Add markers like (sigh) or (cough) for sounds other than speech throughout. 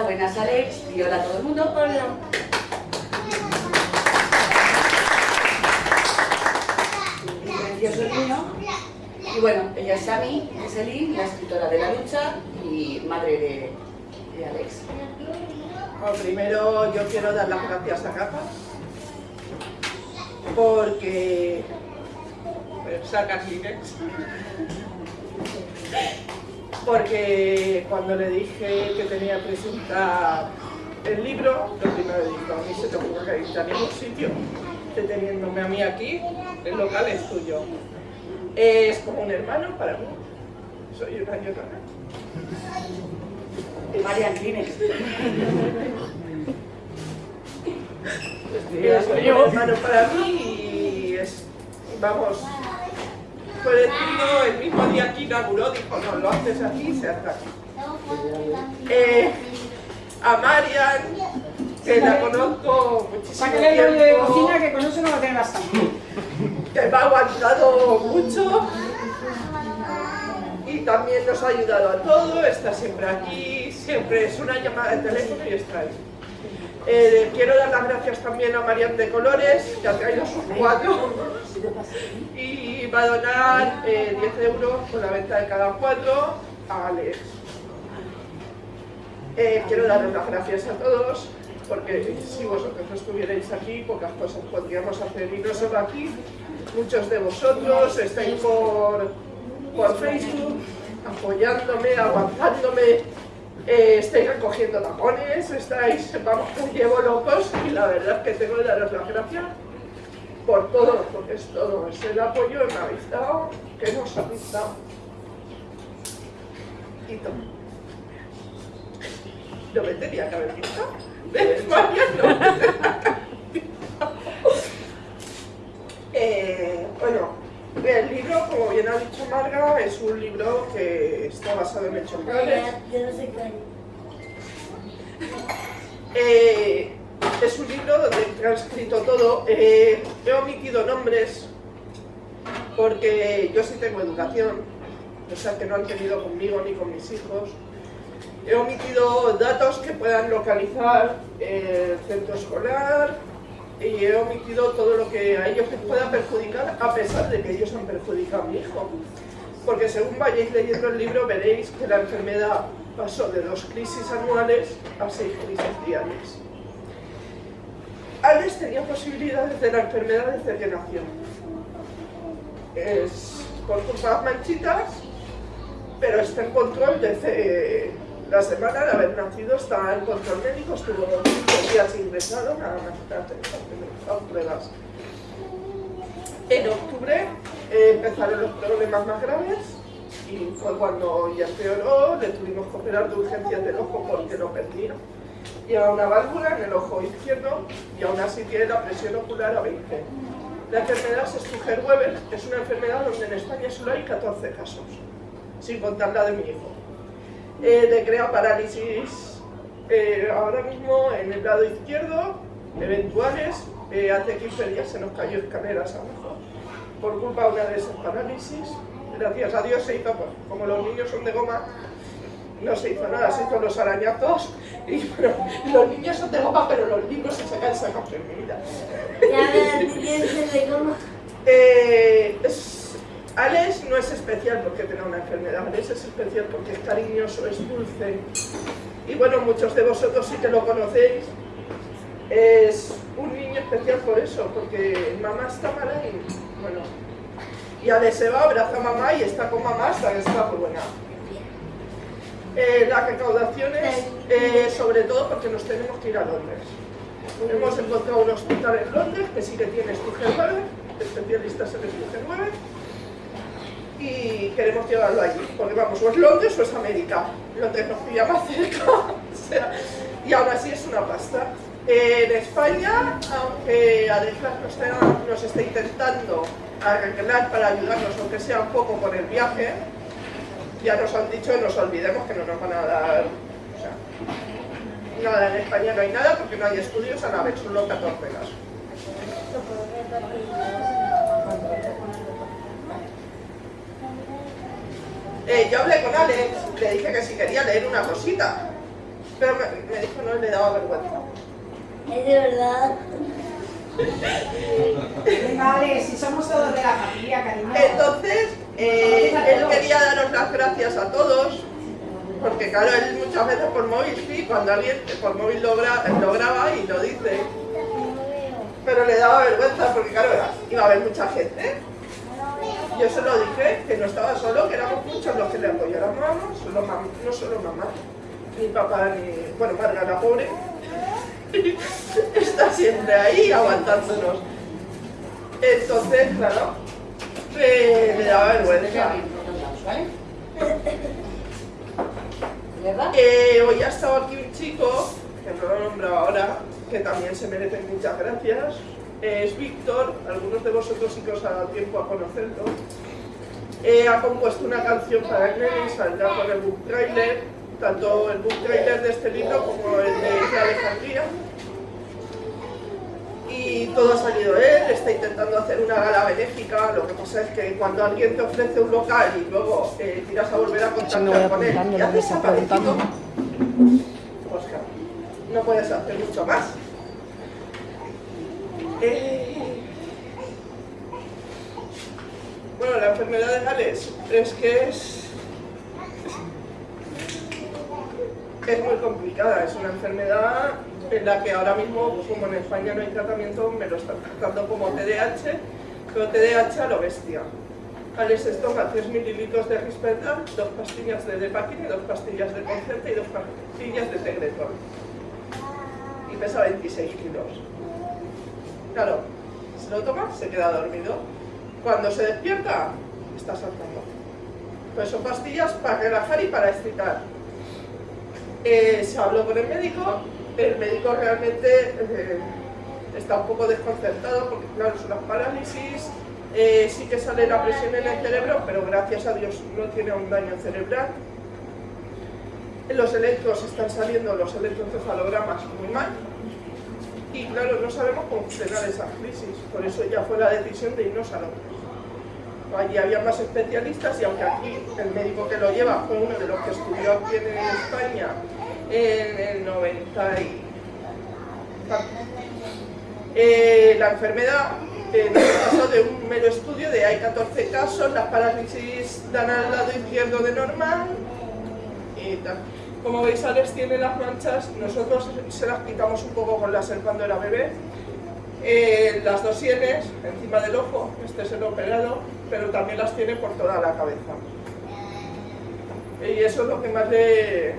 Hola, buenas Alex, y hola a todo el mundo. Hola. Precioso niño. Y bueno, ella es Sami, es Eli, la escritora de La Lucha y madre de, de Alex. Primero yo quiero dar las gracias a Capa porque saca Kleenex porque cuando le dije que tenía que presentar el libro, lo primero dijo, a mí se te ocurre ir a ningún sitio, deteniéndome a mí aquí, el local es tuyo. Es como un hermano para mí, soy una llorona. Y María Kleenex. Es un hermano para mí y es, vamos, decidido el mismo día que inauguró, dijo, no, lo haces aquí, se hace aquí. Eh, a Marian, que la conozco muchísimo Para que le doy de tiempo, cocina, que con eso no va a tener bastante. que me ha aguantado mucho y también nos ha ayudado a todo, está siempre aquí, siempre es una llamada de teléfono y está ahí. Eh, quiero dar las gracias también a Marian de Colores, que ha traído sus cuatro y va a donar eh, 10 euros por la venta de cada cuatro a Alex. Eh, quiero darles las gracias a todos porque si vosotros no estuvierais aquí, pocas cosas podríamos hacer. Y no solo aquí, muchos de vosotros estáis por, por Facebook apoyándome, aguantándome, eh, estáis recogiendo tapones, estáis, vamos, que llevo locos y la verdad que tengo que daros las gracias por todo, porque es todo, es el apoyo que me habéis que nos habéis dado. Y todo. No me tenía que haber visto. ¿Ves, María? No. (laughs) Eh, bueno, el libro, como bien ha dicho Marga, es un libro que está basado en hechos reales. Yo no. Eh, es un libro donde he transcrito todo. Eh, he omitido nombres porque yo sí tengo educación, o sea que no han tenido conmigo ni con mis hijos. He omitido datos que puedan localizar el centro escolar y he omitido todo lo que a ellos les pueda perjudicar a pesar de que ellos han perjudicado a mi hijo. Porque según vayáis leyendo el libro veréis que la enfermedad pasó de dos crisis anuales a seis crisis diarias. Alex tenía posibilidades de la enfermedad desde que nació. Es por de manchitas, pero está en control desde la semana de haber nacido, está en control médico, estuvo dos días ingresado, nada más que pruebas. En octubre eh, empezaron los problemas más graves y fue cuando ya empeoró, le tuvimos que operar de urgencias del ojo porque lo perdía. Lleva una válvula en el ojo izquierdo y aún así tiene la presión ocular a 20. La enfermedad Stuger-Weber es una enfermedad donde en España solo hay 14 casos, sin contar la de mi hijo. Eh, le crea parálisis eh, ahora mismo en el lado izquierdo, eventuales, eh, hace 15 días se nos cayó escaleras abajo por culpa de una de esas parálisis. Gracias a Dios se hizo, pues, como los niños son de goma, no se hizo nada, se hizo los arañazos y bueno, los niños son de goma pero los libros se sacan sacan mi vida. Ya quieres ser de goma. Eh, es- Alex no es especial porque tenga una enfermedad, Alex es especial porque es cariñoso, es dulce. Y bueno, muchos de vosotros sí que lo conocéis. Es un niño especial por eso, porque mamá está mala y bueno. Y Alex se va, abraza a mamá y está con mamá hasta que está muy buena. Eh, las recaudaciones, eh, sobre todo porque nos tenemos que ir a Londres. Hemos encontrado un hospital en Londres que sí que tiene Stige 9, especialistas en Stige 9, y queremos llevarlo allí, porque vamos, o es Londres o es América. Londres nos pilla más cerca, (laughs) y aún así es una pasta. En España, aunque Adeflas nos está, nos está intentando arreglar para ayudarnos, aunque sea un poco con el viaje, ya nos han dicho y nos olvidemos que no nos van a dar... Nada, en España no hay nada porque no hay estudios a la vez, solo 14 casos. Eh, yo hablé con Alex, le dije que si quería leer una cosita, pero me, me dijo no, le daba vergüenza. Es de verdad. Vale, si somos todos de la familia, cariño. Entonces, eh, él quería daros las gracias a todos, porque claro, él muchas veces por móvil, sí, cuando alguien por móvil lo, gra lo graba y lo dice, pero le daba vergüenza porque claro, iba a haber mucha gente. Yo se lo dije, que no estaba solo, que éramos muchos los que le apoyáramos, solo mam- no solo mamá, ni papá, ni... bueno, Marga la pobre, (laughs) está siempre ahí aguantándonos. Entonces, claro, eh, le daba vergüenza. Eh, hoy ha estado aquí un chico, que no lo he nombrado ahora, que también se merece muchas gracias. Es Víctor, algunos de vosotros sí que os ha dado tiempo a conocerlo. Eh, ha compuesto una canción para Glenn, saldrá con el book trailer, tanto el book trailer de este libro como el de Alejandría. Y todo ha salido él, está intentando hacer una gala benéfica, lo que pasa es que cuando alguien te ofrece un local y luego eh, tiras a volver a contactar con él y haces desaparecido, claro, no puedes hacer mucho más. Bueno, la enfermedad de Gales es que es... Es muy complicada, es una enfermedad en la que ahora mismo, como en España no hay tratamiento, me lo están tratando como TDAH, pero TDAH a lo bestia. Alex se toma 3 mililitros de Risperdal, dos pastillas de Depakine, dos pastillas de Concerta y dos pastillas de Tegretol. Y pesa 26 kilos. Claro, se lo toma, se queda dormido. Cuando se despierta, está saltando. Pues son pastillas para relajar y para excitar. Eh, se habló con el médico, el médico realmente eh, está un poco desconcertado porque claro, son las parálisis, eh, sí que sale la presión en el cerebro, pero gracias a Dios no tiene un daño cerebral. Los electros están saliendo, los electroencefalogramas muy mal, y claro, no sabemos cómo frenar esa crisis, por eso ya fue la decisión de irnos a Londres. Allí había más especialistas y aunque aquí el médico que lo lleva fue uno de los que estudió aquí en España en el 90 y... Eh, la enfermedad eh, pasó de un mero estudio de hay 14 casos, las parálisis dan al lado izquierdo de normal y tal. Como veis, Alex tiene las manchas, nosotros se las quitamos un poco con láser cuando era bebé. Eh, las dos sienes encima del ojo, este es el operado, pero también las tiene por toda la cabeza. Y eso es lo que más, le,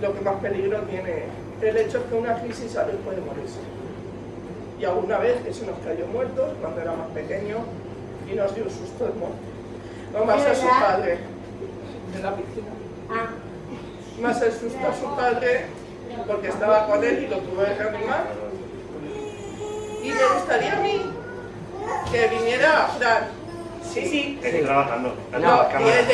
lo que más peligro tiene. El hecho es que una crisis Alex puede morirse. Y alguna vez que se nos cayó muertos cuando era más pequeño y nos dio un susto de muerte. No más a su padre de la piscina Ah, más el susto a su padre porque estaba con él y lo tuve que reanimar. Y me gustaría a mí que viniera Fran. Sí, sí, Estoy trabajando. No, vienes,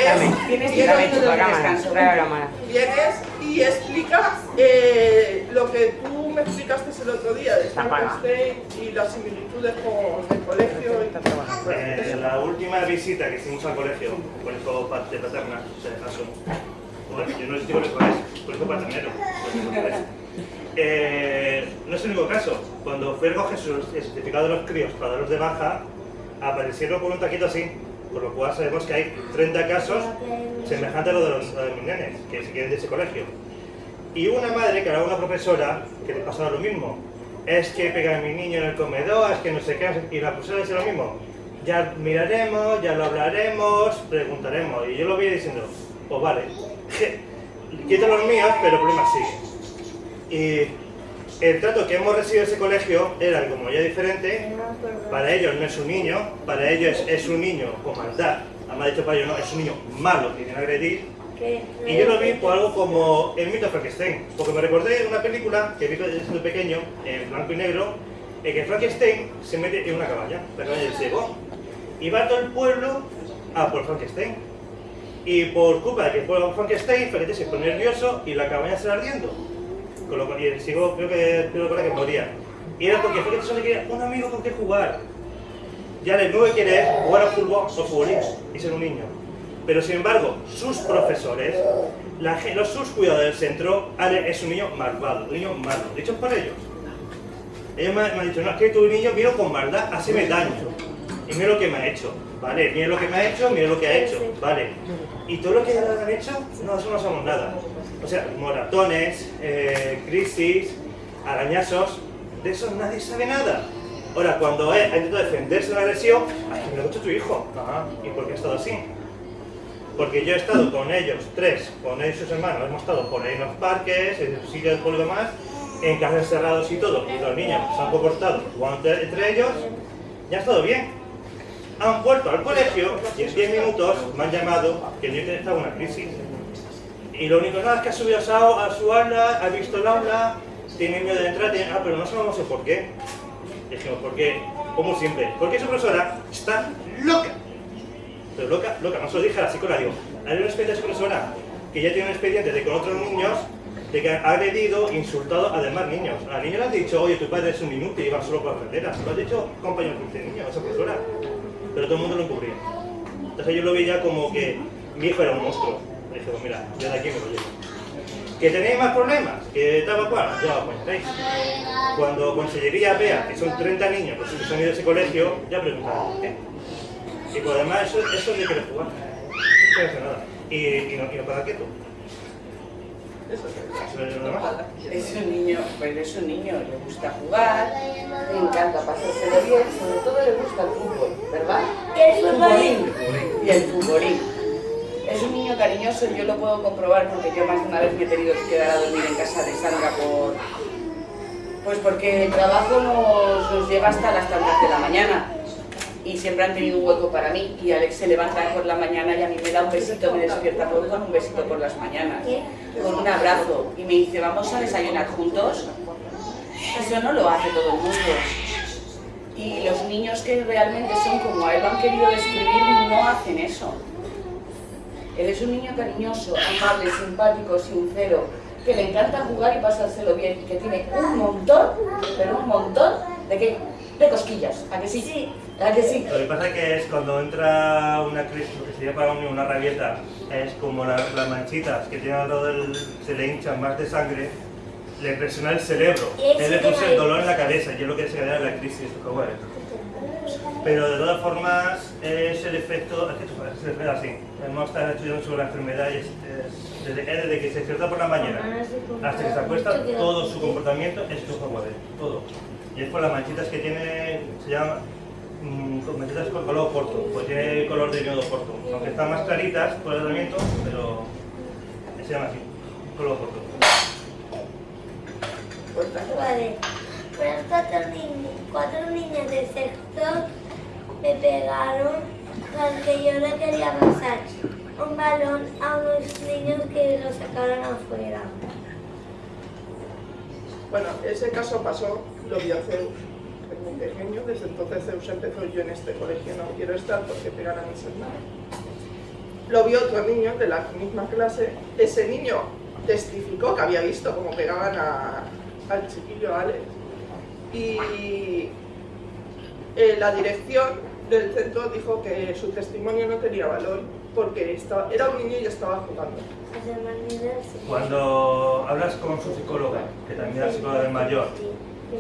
Tienes vienes, que Chupa cámara, trae la cámara. vienes y explicas eh, lo que tú me explicaste el otro día de. Frankenstein y las similitudes con el colegio. y- Eh, la última visita que hicimos al colegio, colegio pa- de paterna, se caso. Bueno, yo no sé si colegio es, colegio paternero. Eh, no es el único caso. Cuando fui a recoger el certificado de los críos para darlos de baja, aparecieron con un taquito así. Por lo cual sabemos que hay 30 casos semejantes a lo de los, los nenes, que se quieren de ese colegio. Y una madre que era una profesora que le pasaba lo mismo. Es que pega a mi niño en el comedor, es que no sé qué, y la profesora decía lo mismo. Ya miraremos, ya lo hablaremos, preguntaremos. Y yo lo vi diciendo, pues vale, quita los míos, pero el problema sigue. Y el trato que hemos recibido en ese colegio era como ya diferente. Para ellos no es un niño, para ellos es un niño con maldad. Además, dicho para ellos no, es un niño malo que a agredir. Y yo lo vi por algo como el mito de Frankenstein, porque me recordé de una película que vi siendo pequeño, en blanco y negro, en que Frankenstein se mete en una cabaña, la cabaña del ciego, y va todo el pueblo a por Frankenstein. Y por culpa de que fue Frankenstein, Frankenstein se pone nervioso y la cabaña se ardiendo. Y el ciego creo que, creo que moría. Y era porque Frankenstein solo quería un amigo con que jugar. Ya le nuevo que quiere jugar a fútbol o futbolismo y ser un niño. Pero sin embargo, sus profesores, los, sus cuidadores del centro, Ale es un niño malvado, un niño malo, dicho por ellos. Ellos me, han dicho, no, es que tu niño vino con maldad, haceme daño. Y mira lo que me ha hecho, ¿vale? Mira lo que me ha hecho, mira lo que ha hecho, ¿vale? Y todo lo que han hecho, no, eso no sabemos nada. O sea, moratones, eh, crisis, arañazos, de eso nadie sabe nada. Ahora, cuando ha intentado defenderse de una agresión, ay, me lo ha hecho tu hijo. Ah, ¿y por qué ha estado así? Porque yo he estado con ellos, tres, con ellos y sus hermanos, hemos estado por ahí en los parques, en los sitios por lo demás, en casas cerrados y todo, y los niños se han comportado jugando entre, entre ellos, ya ha estado bien. Han vuelto al colegio y en 10 minutos me han llamado que el niño estaba en una crisis. Y lo único nada es que ha subido a a su aula, ha visto el aula, tiene miedo de entrar, tiene- ah, pero no sabemos el por qué. Dijimos, ¿por qué? Como siempre, porque su profesora está loca. Pero loca, loca, no se lo dije a la psicóloga, digo, hay una expediente de profesora que ya tiene un expediente de con otros niños de que ha agredido, insultado a demás niños. A la niña le has dicho, oye, tu padre es un inútil y va solo por la carretera. Lo has dicho compañero de niños, esa profesora. Pero todo el mundo lo encubría. Entonces yo lo veía como que mi hijo era un monstruo. Le dije, pues mira, yo de aquí me lo llevo. ¿Que tenéis más problemas? ¿Que tal cual? Ya lo ponéis. Cuando Consellería vea que son 30 niños los que se han ido a ese colegio, ya preguntarán, ¿qué? Y por además eso, eso es de querer jugar. No hacer nada. Y, y no, y paga quieto. Es un niño, pues es un niño, le gusta jugar, le encanta pasárselo bien, sobre todo le gusta el fútbol, ¿verdad? El futbolín. Y el futbolín. Es un niño cariñoso, yo lo puedo comprobar porque yo más de una vez me he tenido que quedar a dormir en casa de Sandra por... Pues porque el trabajo nos, nos lleva hasta las tantas de la mañana y siempre han tenido un hueco para mí y Alex se levanta por la mañana y a mí me da un besito, me despierta por, con un besito por las mañanas, con un abrazo y me dice vamos a desayunar juntos. Eso no lo hace todo el mundo. Y los niños que realmente son como a él lo han querido describir no hacen eso. Él es un niño cariñoso, amable, simpático, sincero, que le encanta jugar y pasárselo bien y que tiene un montón, pero un montón de qué? De cosquillas, ¿a que sí? Sí. ¿A que sí? Lo que pasa que es cuando entra una crisis, lo que sería para un niño una rabieta, es como la- las manchitas que tienen alrededor del, se le hinchan más de sangre, le presiona el cerebro, él le que produce hay- el dolor en la cabeza y es lo que se genera la crisis. ¿cómo es? Pero de todas formas es el efecto, es que es el efecto así. Hemos estado estudiando sobre la enfermedad y es, es- desde, es desde que se despierta por la mañana hasta que se acuesta, todo su comportamiento es juega todo. Y es por las manchitas que tiene, se llama con manchitas con color corto, pues tiene color de miedo corto. Aunque están más claritas por el tratamiento, pero se llama así, color corto. Vale. Pues cuatro, niños, cuatro niños de sexto me pegaron porque yo le quería pasar un balón a unos niños que lo sacaron afuera. Bueno, ese caso pasó, lo es muy pequeño, desde entonces Zeus empezó yo en este colegio no quiero estar porque pegan a mis hermanos. Lo vio otro niño de la misma clase, ese niño testificó que había visto cómo pegaban a- al chiquillo Alex y eh, la dirección del centro dijo que su testimonio no tenía valor porque estaba, era un niño y estaba jugando. Cuando hablas con su psicóloga, que también es psicóloga del mayor,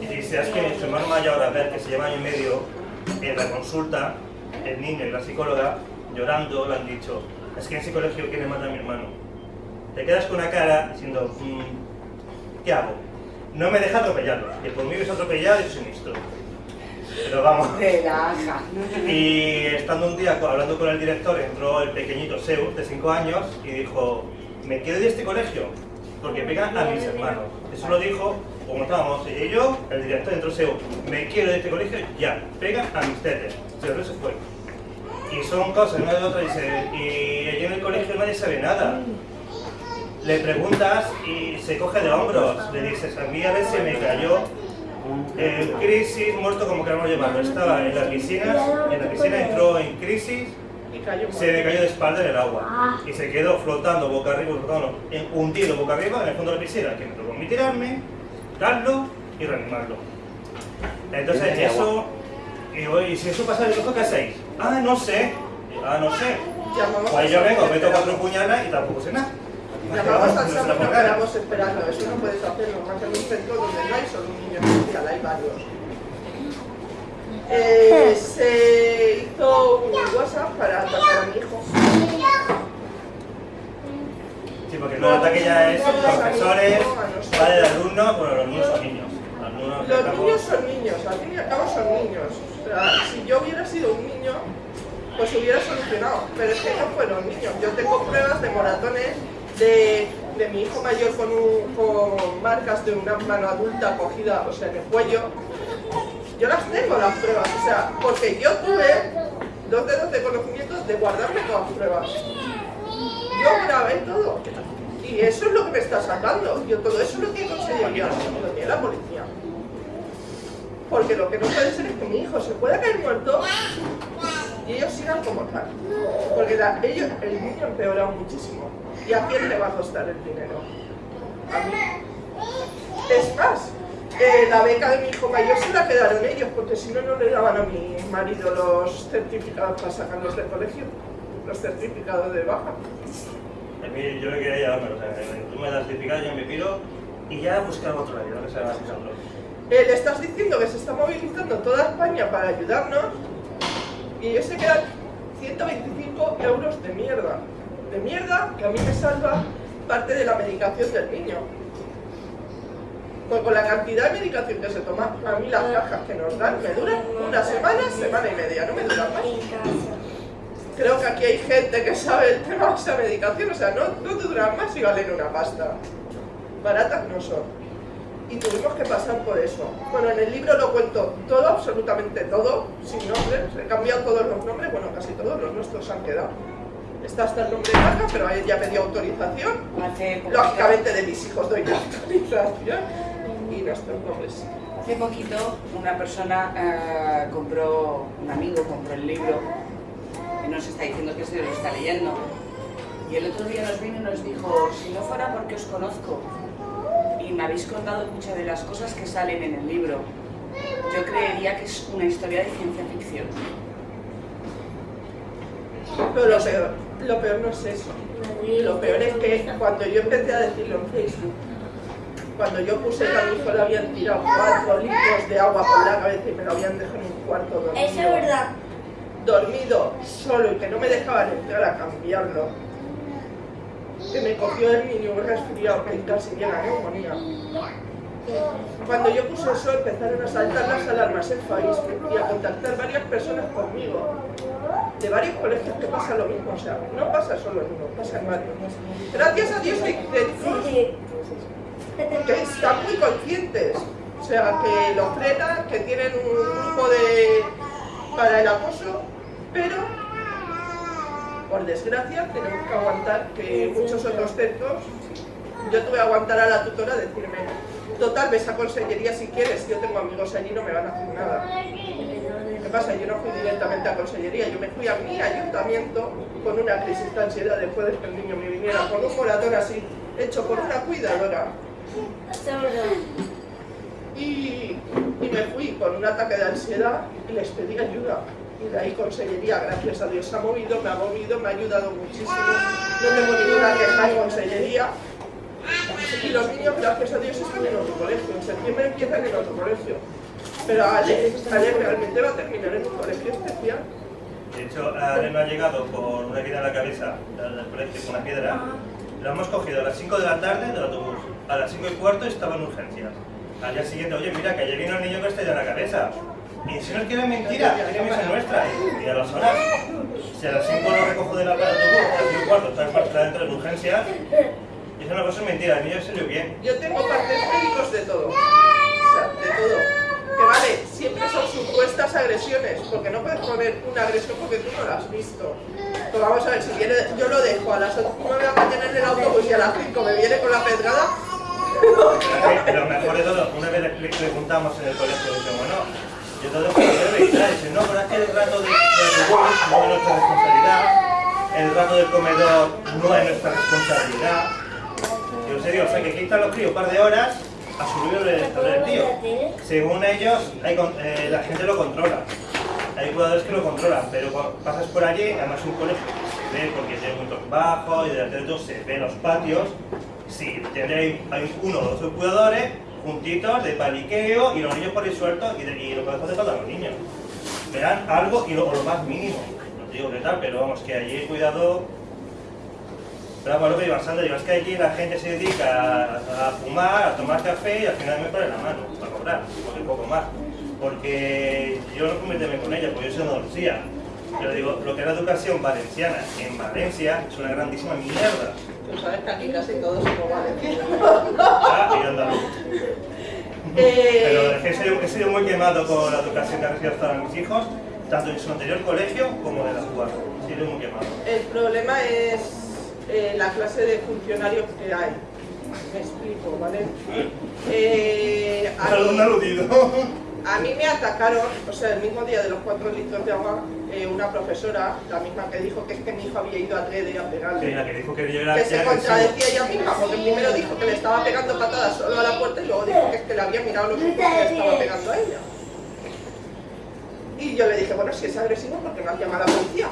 y dices que su hermano mayor, a ver, que se lleva año y medio, en la consulta, el niño y la psicóloga llorando, le han dicho, es que en ese colegio quieren matar a mi hermano. Te quedas con una cara diciendo, "Mm, ¿qué hago? No me deja atropellarlo, que por mí es atropellado y soy ministro. Pero vamos. (laughs) Relaja. Y estando un día hablando con el director, entró el pequeñito Seu, de 5 años, y dijo, me quiero de este colegio, porque pegan a mis hermanos. Eso lo dijo, como estábamos y yo, el director entró Seu, me quiero de este colegio, ya, pegan a mis tetes. Pero se fue. Y son cosas una de otra, dice, y allí en el colegio nadie sabe nada. Le preguntas y se coge de hombros, le dices, a mí a veces se me cayó en crisis, muerto como queramos llamarlo. Estaba en la piscina, en la piscina entró en crisis, se me cayó de espalda en el agua y se quedó flotando boca arriba, flotando, en- hundido boca arriba en el fondo de la piscina, que me tocó mí tirarme, darlo y reanimarlo. Entonces eso, y digo, ¿y si eso pasa colegio qué hacéis? Ah, no sé, ah, no sé. Pues yo vengo, meto cuatro puñalas y tampoco sé nada. Llamamos al SAMU y quedamos esperando. Eso no puedes hacerlo, más en un centro donde no hay solo un niño especial, hay varios. Eh, se hizo un WhatsApp para atacar a mi hijo. Sí, porque el ataque ya es profesores, padres de alumnos, bueno, los niños son niños. Alumnos Los estamos- niños son niños, al fin y al cabo son niños. O sea, si yo hubiera sido un niño, pues hubiera solucionado. Pero es que no fueron niños. Yo tengo pruebas de moratones de, de mi hijo mayor con, un- con marcas de una mano adulta cogida, o sea, en el cuello. Yo las tengo las pruebas, o sea, porque yo tuve dos dedos de conocimiento de guardarme todas las pruebas. Yo grabé todo. Y eso es lo que me está sacando. Yo todo eso lo tiene conseguido lo tiene la policía. Porque lo que no puede ser es que mi hijo se pueda caer muerto y ellos sigan como tal. Porque la- ellos, el niño empeora muchísimo. ¿Y a quién le va a costar el dinero? A mí. Es más, eh, la beca de mi hijo mayor se la quedaron ellos, porque si no, no le daban a mi marido los certificados para sacarlos del colegio. Los certificados de baja. A mí yo le quería llevarme, o sea, tú me das certificado, yo me pido y ya buscar otro lado, no que se va usando. Eh, le estás diciendo que se está movilizando toda España para ayudarnos y ellos se quedan 125 euros de mierda. De mierda que a mí me salva parte de la medicación del niño. Con la cantidad de medicación que se toma, a mí las cajas que nos dan me duran una semana, semana y media, no me duran más. Creo que aquí hay gente que sabe el tema de esa medicación, o sea, no, no te duran más y valen una pasta. Baratas no son. Y tuvimos que pasar por eso. Bueno, en el libro lo cuento todo, absolutamente todo, sin nombres. He cambiado todos los nombres, bueno, casi todos los nuestros han quedado. Está hasta el nombre de Marga, pero a ella me dio autorización. Lógicamente de mis hijos doy la (laughs) autorización. Y nuestros nombres. hace poquito una persona eh, compró, un amigo compró el libro y nos está diciendo que se lo está leyendo. Y el otro día nos vino y nos dijo, si no fuera porque os conozco y me habéis contado muchas de las cosas que salen en el libro, yo creería que es una historia de ciencia ficción. Pero lo peor, lo peor no es eso. Lo peor es que cuando yo empecé a decirlo en Facebook, cuando yo puse que a mi hijo le habían tirado cuatro litros de agua por la cabeza y me lo habían dejado en un cuarto dormido, Eso es verdad. Dormido solo y que no me dejaban entrar a cambiarlo, que me cogió el niño un resfriado que casi llega neumonía. Cuando yo puse eso empezaron a saltar las alarmas en Facebook y a contactar varias personas conmigo de varios colegios que pasa lo mismo, o sea, no pasa solo en uno, pasa en varios. Gracias a Dios hay centros que están muy conscientes, o sea, que lo frenan, que tienen un grupo de para el acoso, pero por desgracia tenemos que aguantar que muchos otros centros, yo tuve que aguantar a la tutora decirme, total, ves a consellería si quieres, yo tengo amigos allí no me van a hacer nada. ¿Qué pasa? Yo no fui directamente a consellería, yo me fui a mi ayuntamiento con una crisis de ansiedad después de que el niño me viniera, con un moratón así, hecho por una cuidadora. Y, y me fui con un ataque de ansiedad y les pedí ayuda. Y de ahí consellería, gracias a Dios, ha movido, me ha movido, me ha ayudado muchísimo. No tengo ninguna queja en consellería. Y los niños, gracias a Dios, están en otro colegio. En septiembre empiezan en otro colegio. Pero Ale, Ale realmente va a terminar en un colegio especial. De hecho, Areno ha llegado con una herida en la cabeza del colegio con una piedra. Lo hemos cogido a las 5 de la tarde del autobús. A las 5 y cuarto estaba en urgencias. Al día siguiente, oye, mira, que ayer vino el niño que está en la cabeza. Y si nos quieren mentira, tiene misa nuestra. Y a las horas, si a las 5 lo recojo de la parada del autobús, a las 5 y cuarto está en parte dentro de urgencias, y eso no es mentira, el niño salió bien. Yo tengo partes médicos de todo. O sea, de todo. Que vale, siempre son supuestas agresiones, porque no puedes poner una agresión porque tú no la has visto. Pero vamos a ver, si viene, yo lo dejo a las 9 de la mañana en el autobús y a las 5 me viene con la pedrada. (laughs) Lo mejor de todo, una vez le preguntamos en el colegio, bueno, yo todo lo que debe y dice, no, pero es que el rato de, de autobús no es nuestra responsabilidad, el rato del comedor no es nuestra responsabilidad. Yo en serio, o sea, que aquí están los críos un par de horas a subir el, el tío. Según ellos, hay eh, la gente lo controla. Hay jugadores que lo controlan, pero pasas por allí, además es un colegio se ve porque tiene puntos bajos y delante de todo se ven los patios. Sí, tendréis, hay uno o dos cuidadores juntitos de paliqueo y los niños por ahí sueltos y, de- y lo que hace falta a los niños. Verán algo y lo, lo más mínimo. No te digo que tal, pero vamos, que allí cuidado pero bueno, que iba Sandra, digo, es que aquí la gente se dedica a, fumar, a tomar café y al final me pone la mano para cobrar, porque poco más. Porque yo no puedo meterme con ella, porque yo soy de Andalucía. Pero digo, lo que es la educación valenciana en Valencia es una grandísima mierda. Tú sabes que aquí casi todos somos valencianos. Ah, y andaluz. Pero es que he sido, he sido muy quemado con la educación que han recibido hasta mis hijos, tanto en su anterior colegio como en la actual. He sido muy quemado. el problema es eh, la clase de funcionarios que hay. Me explico, ¿vale? Eh, aludido. A mí me atacaron, o sea, el mismo día de los cuatro litros de agua, eh, una profesora, la misma que dijo que es que mi hijo había ido a Trede a pegarle. la que dijo que yo era Que se contradecía ella misma, porque primero dijo que le estaba pegando patadas solo a la puerta y luego dijo que es que le había mirado los ojos y le estaba pegando a ella. Y yo le dije, bueno, si es agresivo, ¿por qué no has llamado a la policía?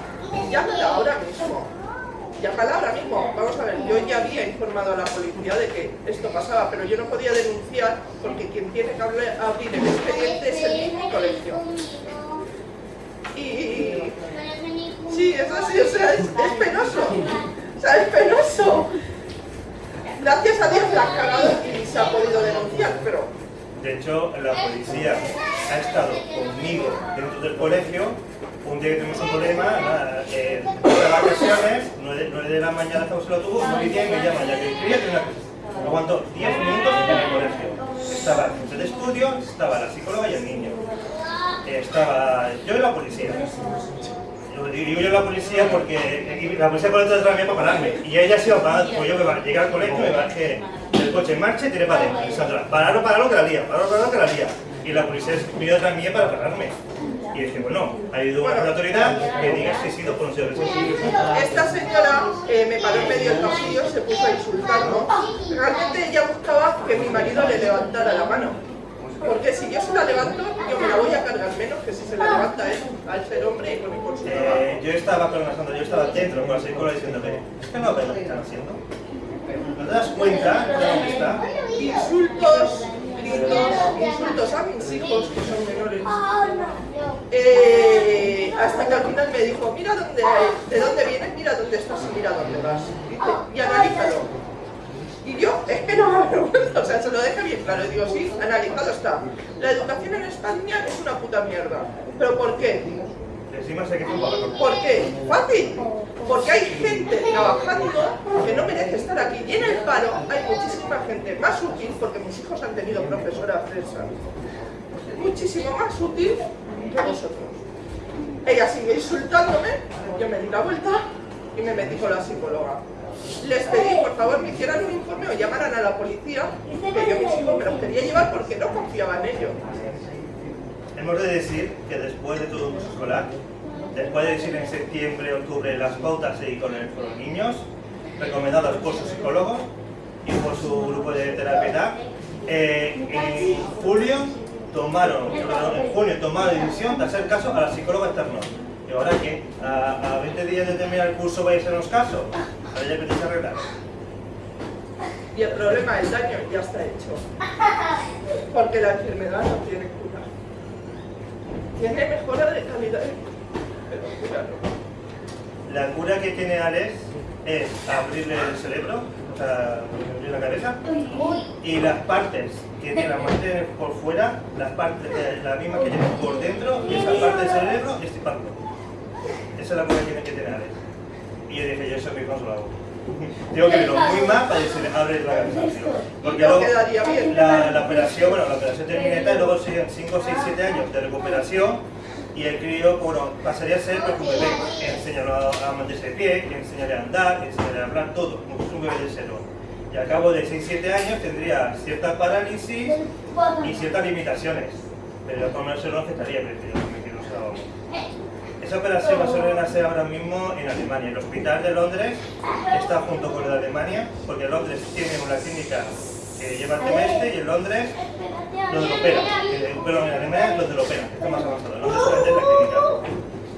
Llámala ahora mismo. Llámala ahora mismo. Vamos a ver, yo ya había informado a la policía de que esto pasaba, pero yo no podía denunciar porque quien tiene que abrir el expediente es el mismo colegio. Y... Sí, es así, o sea, es, es penoso. O sea, es penoso. Gracias a Dios la han cagado y se ha podido denunciar, pero De hecho, la policía ha estado conmigo dentro del colegio. Un día que tuvimos un problema, nada, eh, de vacaciones, 9 de la mañana estamos en el autobús, 9 y 10 me llaman, ya que quería tener una cosa. Aguanto 10 minutos en el colegio. Estaba el de estudio, estaba la psicóloga y el niño. Eh, Estaba yo y la policía. Yo digo yo la policía porque la policía por detrás de para pararme. Y ella se iba a pues yo me ba- llegué al colegio, me bajé del coche en marcha y tiré para adentro. Y Sandra, pararlo, pararlo que la lía, pararlo, pararlo que la lía. Y la policía vino detrás mía para pararme. Y dije, bueno, ha habido una autoridad que diga que he sido ser esta señora eh, me paró en medio del pasillo, se puso a insultarnos. Realmente ella buscaba que mi marido le levantara la mano. Porque si yo se la levanto, yo me la voy a cargar menos que si se la levanta él, al ser hombre y con por su. Eh, yo estaba con la Sandra, yo estaba dentro con la psicóloga diciéndole, es que no ves lo que están haciendo. ¿No te das cuenta de dónde está? Insultos, insultos a mis hijos que son menores. Eh, hasta que al final me dijo, mira dónde, de dónde vienes, mira dónde estás y mira dónde vas. Dice, y analízalo. Y yo, es que no me vergüenza, (laughs) o sea, se lo deja bien claro. Y digo, sí, analizado está. La educación en España es una puta mierda. ¿Pero por qué? Encima ¿Por qué? Fácil. Porque hay gente trabajando que no merece estar aquí. Y en el paro hay muchísima gente más útil, porque mis hijos han tenido profesora fresa, muchísimo más útil que vosotros. Ella sigue insultándome, yo me di la vuelta y me metí con la psicóloga. Les pedí, por favor, me hicieran un informe o llamaran a la policía, que yo mis hijos me los quería llevar porque no confiaba en ellos. Hemos de decir que después de todo un curso escolar, después de decir en septiembre, octubre las pautas y con, los niños, recomendadas por sus psicólogos y por su grupo de terapia, eh, en julio tomaron, en junio tomaron la decisión de hacer caso a la psicóloga externa. ¿Y ahora qué? ¿A, a 20 días de terminar el curso vais a hacernos caso? Ahora ya tenéis que arreglar. Y el problema del daño ya está hecho. Porque la enfermedad no tiene cura. Tiene mejora de calidad. La cura que tiene Alex es abrirle el cerebro, o sea, abrirle la cabeza, y las partes que tiene, las mantiene por fuera, las partes, la misma que tiene por dentro, y esa parte del cerebro, estiparlo. Esa es la cura que tiene que tener Alex. Y yo dije, yo eso mismo lo. Tengo que verlo muy mal para decirle, abre la tío. Porque No luego, la, la operación, bueno, la operación termina y tal, luego siguen 5, 6, 7 años de recuperación y el crío, bueno, pasaría a ser pues, un bebé. Enseñarlo a, a mantenerse de pie, enseñarle a andar, enseñarle a hablar, todo, como fuera un bebé de cero. Y al cabo de 6, 7 años tendría cierta parálisis y ciertas limitaciones. Pero por lo menos se lo afectaría, pero yo no me quiero. Esa operación la suelen hacer ahora mismo en Alemania. El hospital de Londres está junto con el de Alemania, porque Londres tiene una clínica que lleva el tema este y en Londres donde lo operan. Eh, Perdón, en Alemania donde lo operan, está más avanzado. En Londres solamente es la clínica.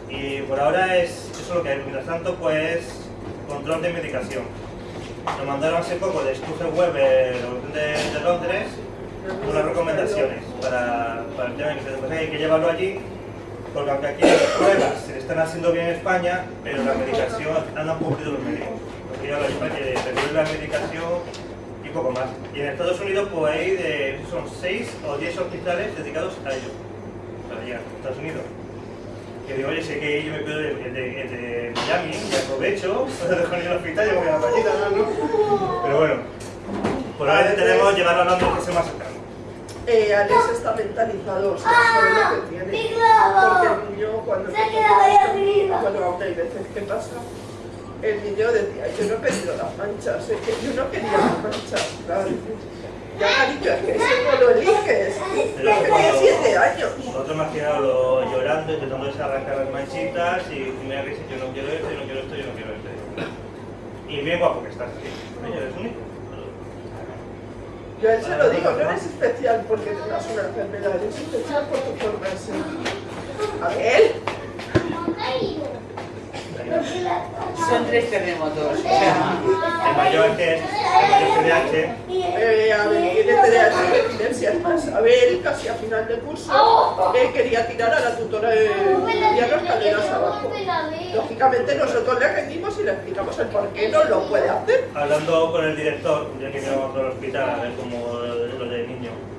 Y por ahora es eso es lo que hay. Mientras tanto, pues control de medicación. Nos mandaron hace poco de Stuffer Weber de, de Londres unas recomendaciones para, para el tema de que hay que llevarlo allí porque aunque aquí las pruebas se están haciendo bien en España, pero la medicación han cumplido los médicos. Porque ya que recibir la medicación y poco más. Y en Estados Unidos pues hay de, son 6 o 10 hospitales dedicados a ello, para Estados Unidos. Que digo, oye, sé que yo me pido el de, de, de Miami y aprovecho, dejo en el hospital y me voy a la playita, ¿no? Pero bueno, por ahora intentaremos llevarlo a Londres que sea más cercano. Eh, Alex está mentalizado, o sea, sabe lo que tiene. Porque el niño cuando Se arriba. bueno, aún hay veces que pasa, el niño decía, yo no he pedido las manchas, es que yo no quería las manchas, claro. Ya cariño, es que eso no lo eliges. Yo tenía cuando- siete años. Nosotros que lo llorando, intentando desarrancar las manchitas y me dice yo no quiero esto, yo no quiero esto, yo no quiero esto. Y bien guapo que estás así. Oye, eres único. Yo a él se lo digo, no eres especial porque tengas una enfermedad, eres especial por tu forma de ser. A ver, Son tres terremotos. O sea, El mayor que es el mayor CDH, eh, a ver, tiene TDAH. Es más, a ver, casi a final de curso, quería tirar a la tutora de Diana escaleras abajo. Lógicamente nosotros le rendimos y le explicamos el por qué no lo puede hacer. hablando con el director, ya que íbamos al hospital a ver cómo lo de niño.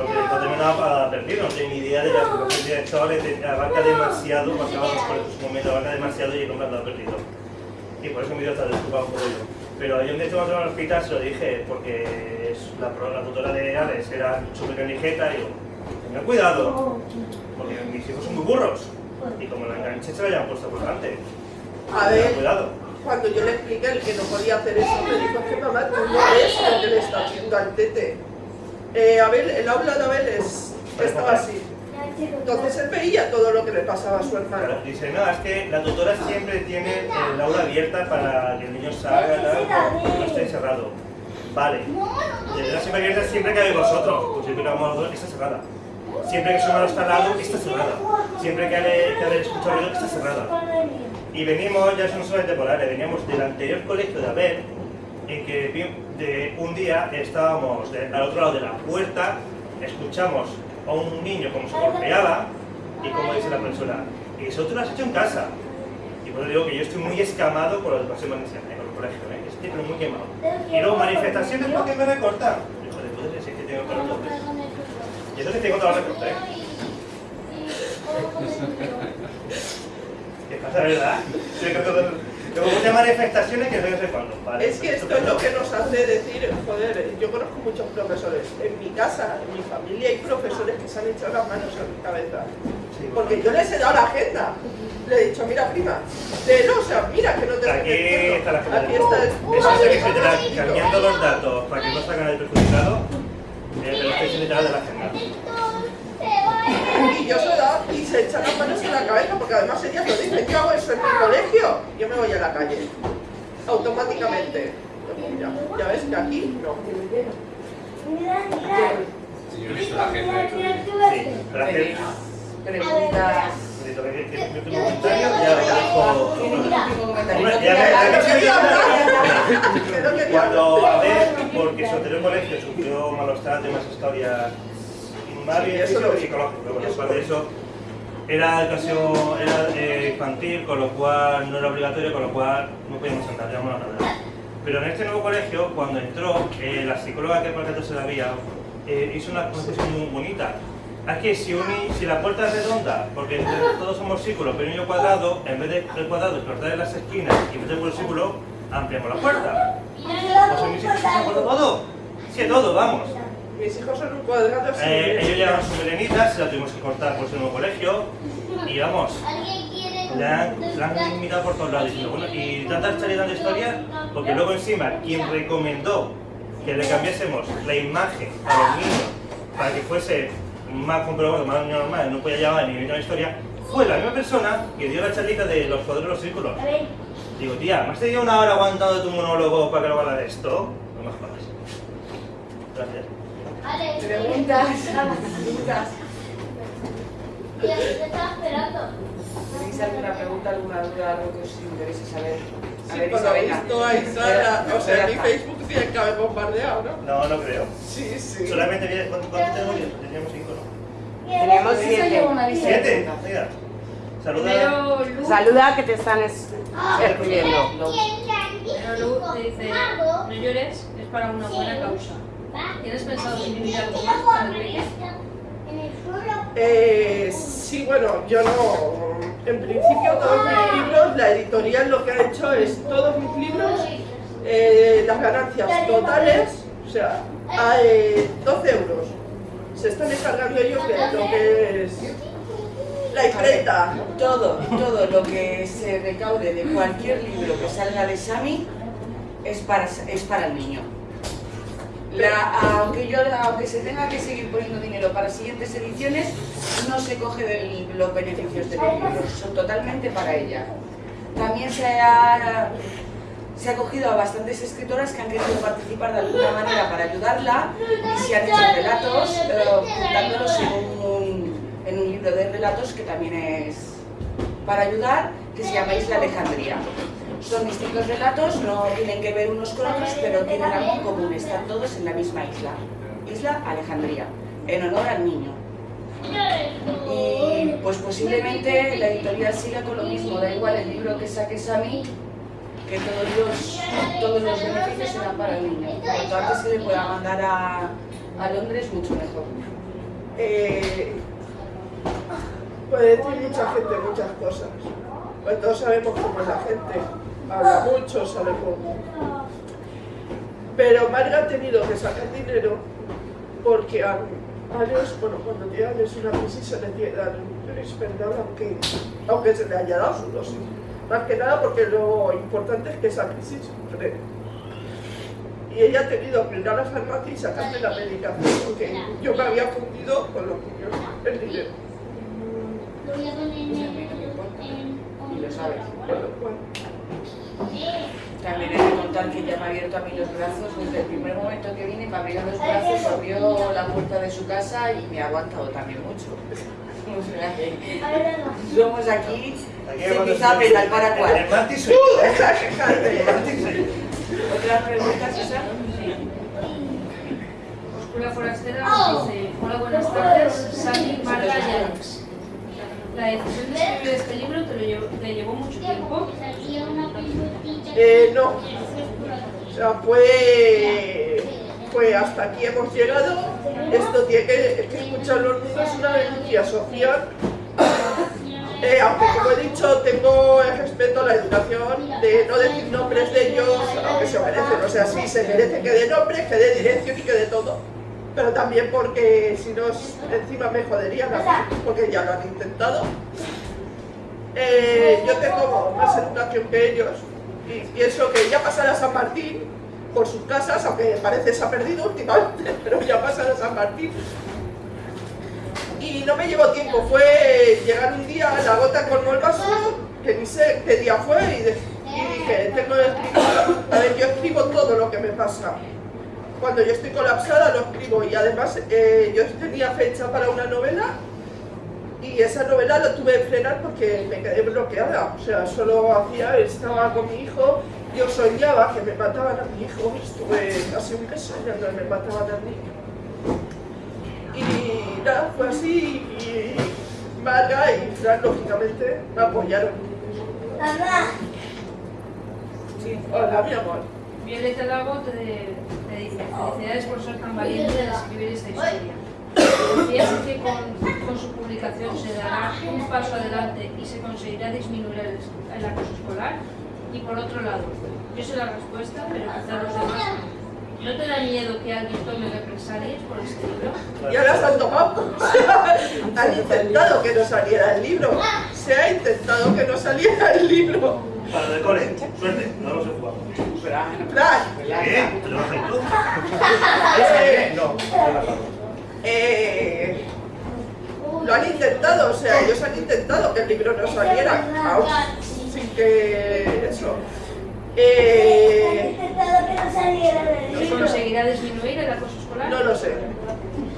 Porque el estaba perdido, no tenía ni idea de la situación del director, le te- abarca demasiado, pasaba por su momento, abarca demasiado y el hombre andaba perdido. Y por eso mi Dios está desocupado por ello. Pero ayer donde estuvimos en el hospital se lo dije, porque es la, la tutora de Alex era súper ligeta y digo, tengan cuidado, porque mis hijos son muy burros. Y como la enganché se la habían puesto por delante. A ver, cuidado. cuando yo le expliqué el que no podía hacer eso, me dijo "Es que mamá, tú no ves lo que le está haciendo al tete. Eh, Abel, el aula de Abel es, estaba así. Entonces él veía todo lo que le pasaba a su hermano. Dice, no, es que la tutora siempre tiene el aula abierta para que el niño salga, no no esté encerrado. Vale. Y el siempre abierta siempre que hay vosotros. Pues siempre que vamos a los está cerrada. Siempre que su hermano está al lado, está cerrada. Siempre que Ale, que Ale escucha ruido, está cerrada. Y venimos, ya son solamente por área, veníamos del anterior colegio de Abel, en que vi- un día estábamos al otro lado de la puerta, escuchamos a un niño como se golpeaba y como dice la profesora, y eso tú lo has hecho en casa. Y por eso digo que yo estoy muy escamado por la educación valenciana, eh, con el colegio, ¿eh? estoy pero muy quemado. Y luego manifestaciones porque me recortan. Hijo de puta, es que tengo que recortar. Y eso que tengo la recortar, ¿eh? (laughs) ¿Qué pasa, verdad? Muchas manifestaciones que no sé cuándo. Vale, Es que esto es lo que nos hace decir, joder, yo conozco muchos profesores. En mi casa, en mi familia, hay profesores que se han echado las manos a mi cabeza. Porque yo les he dado la agenda. Le he dicho, mira, prima, léelo, o sea, mira que no te Aquí está la agenda. Aquí está el... Eso es que se cambiando los datos para que no salgan el perjudicado. Eh, pero estoy de la agenda. Y yo se dado y se echan las manos en la cabeza, porque además ellas lo dicen, yo hago eso en mi colegio, yo me voy a la calle. Automáticamente. Ya ves que aquí no. Sí, Cuando a ver, porque su anterior colegio sufrió malos tratos, más historias, bien Sí, eso lo y psicológico, lo Eso Era educación era, eh, infantil, con lo cual no era obligatorio, con lo cual no podíamos sentar, digamos la verdad. Pero en este nuevo colegio, cuando entró, eh, la psicóloga que por se la había, eh, hizo una concesión muy bonita. Es que si, uni- si la puerta es redonda, porque todos somos círculos, pero un niño cuadrado, en vez de el cuadrado y cortar en las esquinas y meter por el círculo, ampliamos la puerta. ¿Os habéis todo? Sí, todo, vamos. Mis hijos son un cuadrado sin Eh, ellos esquina. llevan su melenita, se la tuvimos que cortar por ser nuevo colegio y vamos, han, la han imitado por todos lados diciendo, bueno, y tanta y tanta historia, porque luego encima quien recomendó que le cambiásemos la imagen a los niños para que fuese más comprobado, más normal, no podía llevar ni una historia, fue la misma persona que dio la charlita de los cuadros de los círculos. Digo, tía, ¿me has tenido una hora aguantando tu monólogo para que lo haga de esto? No me jodas. Gracias. Preguntas. (laughs) Preguntas. ¿Tenéis alguna pregunta, alguna duda, algo que os interese saber? A Sí, ver, por lo visto ahí la- O sea, mi Espera. Facebook tiene que haber bombardeado, ¿no? No, no creo. Sí, sí. Solamente vi- ¿cuántos cuántos tenemos? Teníamos cinco, ¿no? Tenemos Esa siete. ¿Siete? Saluda. Lu, Saluda que te están es- escribiendo. primero Lu te dice, no llores, es para una buena causa. ¿Tienes pensado escribir algo más para? Eh, sí, bueno, yo no. En principio, todos mis libros, la editorial lo que ha hecho es todos mis libros, eh, las ganancias totales, o sea, a eh, 12 euros. Se están encargando ellos de lo que es la imprenta. Todo, todo lo que se recaude de cualquier libro que salga de Sami es para, es para el niño. Aunque, se tenga que seguir poniendo dinero para siguientes ediciones, no se coge de los beneficios de los libros, son totalmente para ella. También se ha, se ha cogido a bastantes escritoras que han querido participar de alguna manera para ayudarla y se han hecho relatos, eh, juntándolos en un, en un libro de relatos que también es para ayudar, que se llama Isla Alejandría. Son distintos relatos, no tienen que ver unos con otros, pero tienen algo en común, están todos en la misma isla. Isla Alejandría, en honor al niño. Y pues posiblemente la editorial siga con lo mismo, da igual el libro que saques a mí, que todos los, todos los beneficios serán para el niño. Cuanto antes se le pueda mandar a, a Londres, mucho mejor. Eh, puede decir mucha gente muchas cosas. Pues todos sabemos cómo es la gente. Habla mucho, sabe cómo. Pero Marga ha tenido que sacar dinero porque a, a Leos, bueno, cuando tiene a Leos una crisis se le tiene que dar un aunque, aunque se le haya dado su dosis. Más que nada porque lo importante es que esa crisis frene. Y ella ha tenido que ir a la farmacia y sacarme la medicación porque yo me había fundido con los niños el dinero. Y lo sabes. Lo cual, También he de contar que ella me ha abierto a mí los brazos desde el primer momento que vine, me abrió los brazos, abrió la puerta de su casa y me ha aguantado también mucho. Que somos aquí, Aquí se empieza a apretar para yo. (laughs) ¿Otras preguntas, Isa? Oscura Forastera nos dice, hola, buenas tardes, Sally Marta Llanos. La decisión de este libro te, lo llevó, te llevó mucho tiempo. Eh, no. O sea, fue, hasta aquí hemos llegado. Esto tiene que, que escuchar los niños es una denuncia social. Eh, aunque como he dicho, tengo el respeto a la educación de no decir nombres de ellos, aunque se merecen. O sea, sí, se merece que dé nombres, que dé dirección y que dé todo. Pero también porque si no, encima me joderían porque ya lo han intentado. Eh, yo tengo más educación que ellos y pienso que ya pasará San Martín por sus casas, aunque parece se ha perdido últimamente, (laughs) pero ya pasará San Martín. Y no me llevó tiempo, fue llegar un día, la gota colmó el vaso, que ni sé qué día fue, y, de- y dije, tengo que escribir. A ver, yo escribo todo lo que me pasa. Cuando yo estoy colapsada lo escribo y además eh, yo tenía fecha para una novela y esa novela la tuve que frenar porque me quedé bloqueada. O sea, solo hacía, estaba con mi hijo, yo soñaba que me mataban a mi hijo, estuve casi un mes soñando que me mataban a mi hijo. Y nada, fue así y Marga y Fran, lógicamente, me apoyaron. Mamá, Hola, mi amor. Violeta Lago te, te dice, felicidades por ser tan valiente de escribir esta historia. Confías que con, con su publicación se dará un paso adelante y se conseguirá disminuir el, el acoso escolar. Y por otro lado, yo sé la respuesta, pero quizá los demás no. ¿No te da miedo que alguien tome represalias por este libro? Y ahora se han tomado. han intentado que no saliera el libro. Se ha intentado que no saliera el libro. Para el cole, suerte, no lo sé jugar. Fran, ¿Qué? ¿Te lo vas a ir tú? eh, No, eh, lo han intentado, o sea, ellos han intentado que el libro no saliera. Aún sin que eso. Eh, intentado que no saliera del ¿Se libro. conseguirá disminuir el acoso escolar? no lo sé.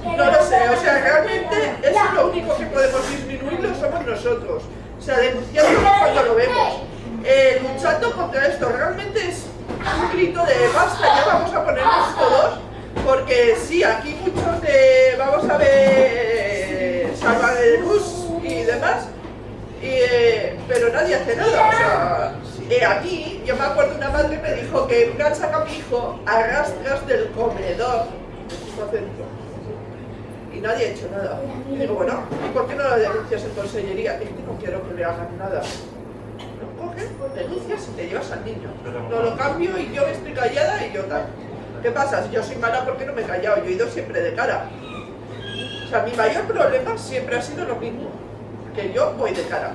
No lo sé, o sea, realmente eso es lo único que podemos disminuirlo somos nosotros. O sea, denunciando cuando lo vemos. Eh, luchando contra esto, realmente es un grito de basta, ya vamos a ponernos todos, porque sí, aquí muchos de, vamos a ver, Salva de Luz y demás, y, eh, pero nadie hace nada, o sea, eh, yo me acuerdo una madre me dijo que una saca a mi hijo a rastras del comedor y nadie ha hecho nada. Y digo, bueno, ¿y por qué no lo denuncias en consellería? Es que no quiero que le hagan nada. Coges, denuncias y te llevas al niño. No lo cambio y yo estoy callada y yo tal. ¿Qué pasa? Si yo soy mala, ¿por qué no me he callado? Yo he ido siempre de cara. O sea, mi mayor problema siempre ha sido lo mismo, que yo voy de cara.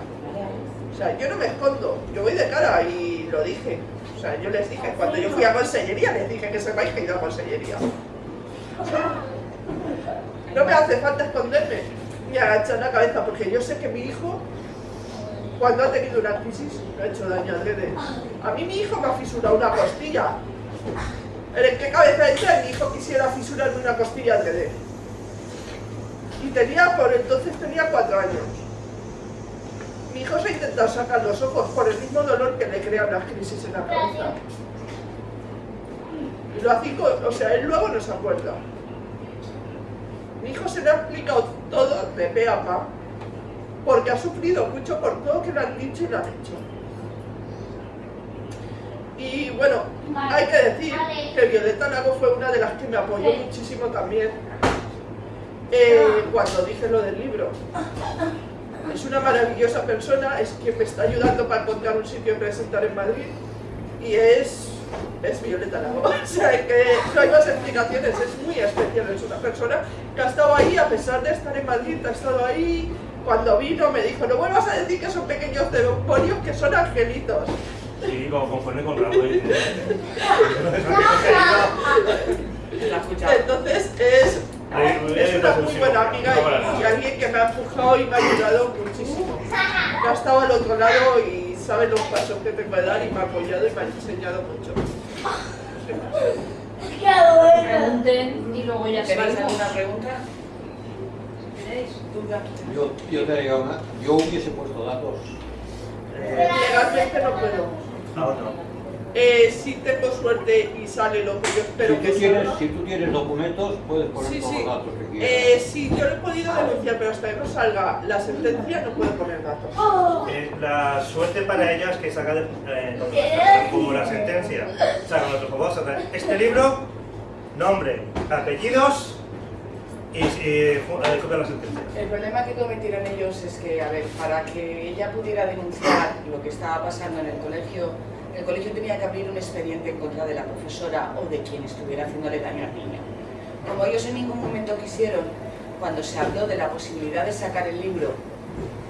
O sea, yo no me escondo, yo voy de cara y lo dije. O sea, yo les dije, cuando yo fui a consellería, les dije que sepáis que he ido a consellería. No me hace falta esconderme ni agachar la cabeza, porque yo sé que mi hijo, cuando ha tenido una crisis, ha hecho daño adrede. A mí mi hijo me ha fisurado una costilla. ¿En qué cabeza entra mi hijo quisiera fisurarme una costilla adrede? Y tenía, por entonces tenía cuatro años. Mi hijo se ha intentado sacar los ojos por el mismo dolor que le crean las crisis en la cabeza. Y lo con- o sea, él luego no se acuerda. Mi hijo se le ha explicado todo de pe a pa, porque ha sufrido mucho por todo que le han dicho y le han hecho. Y bueno, hay que decir que Violeta Lago fue una de las que me apoyó muchísimo también eh, cuando dije lo del libro. Es una maravillosa persona, es quien me está ayudando para encontrar un sitio en presentar en Madrid y es, es Violeta Lago. (laughs) O sea, que no hay más explicaciones, es muy especial, es una persona que ha estado ahí a pesar de estar en Madrid, ha estado ahí. Cuando vino me dijo, no vuelvas a decir que son pequeños demonios, que son angelitos. Sí, como conforme con Raúl. (laughs) Entonces es, es una muy buena amiga y, y alguien que me ha empujado y me ha ayudado muchísimo. Que ha estado al otro lado y sabe los pasos que tengo que dar y me ha apoyado y me ha enseñado mucho. Pregunten y luego ya ¿Tenéis salimos. alguna pregunta? Yo, yo te digo una, yo hubiese puesto datos. Eh, legalmente no puedo. Ah, no. Eh, si tengo suerte y sale lo que yo espero Si que tú, tienes, salga. si tú tienes documentos, puedes poner Sí, todos sí. los datos que quieras. Eh, sí, yo lo he podido denunciar, pero hasta que no salga la sentencia no puedo poner datos. Eh, la suerte para ellas que saca de, eh, como la sentencia, otro este libro, nombre, apellidos y, eh, de la sentencia. El problema que cometieron ellos es que, a ver, para que ella pudiera denunciar lo que estaba pasando en el colegio, el colegio tenía que abrir un expediente en contra de la profesora o de quien estuviera haciéndole daño al niño. Como ellos en ningún momento quisieron, cuando se habló de la posibilidad de sacar el libro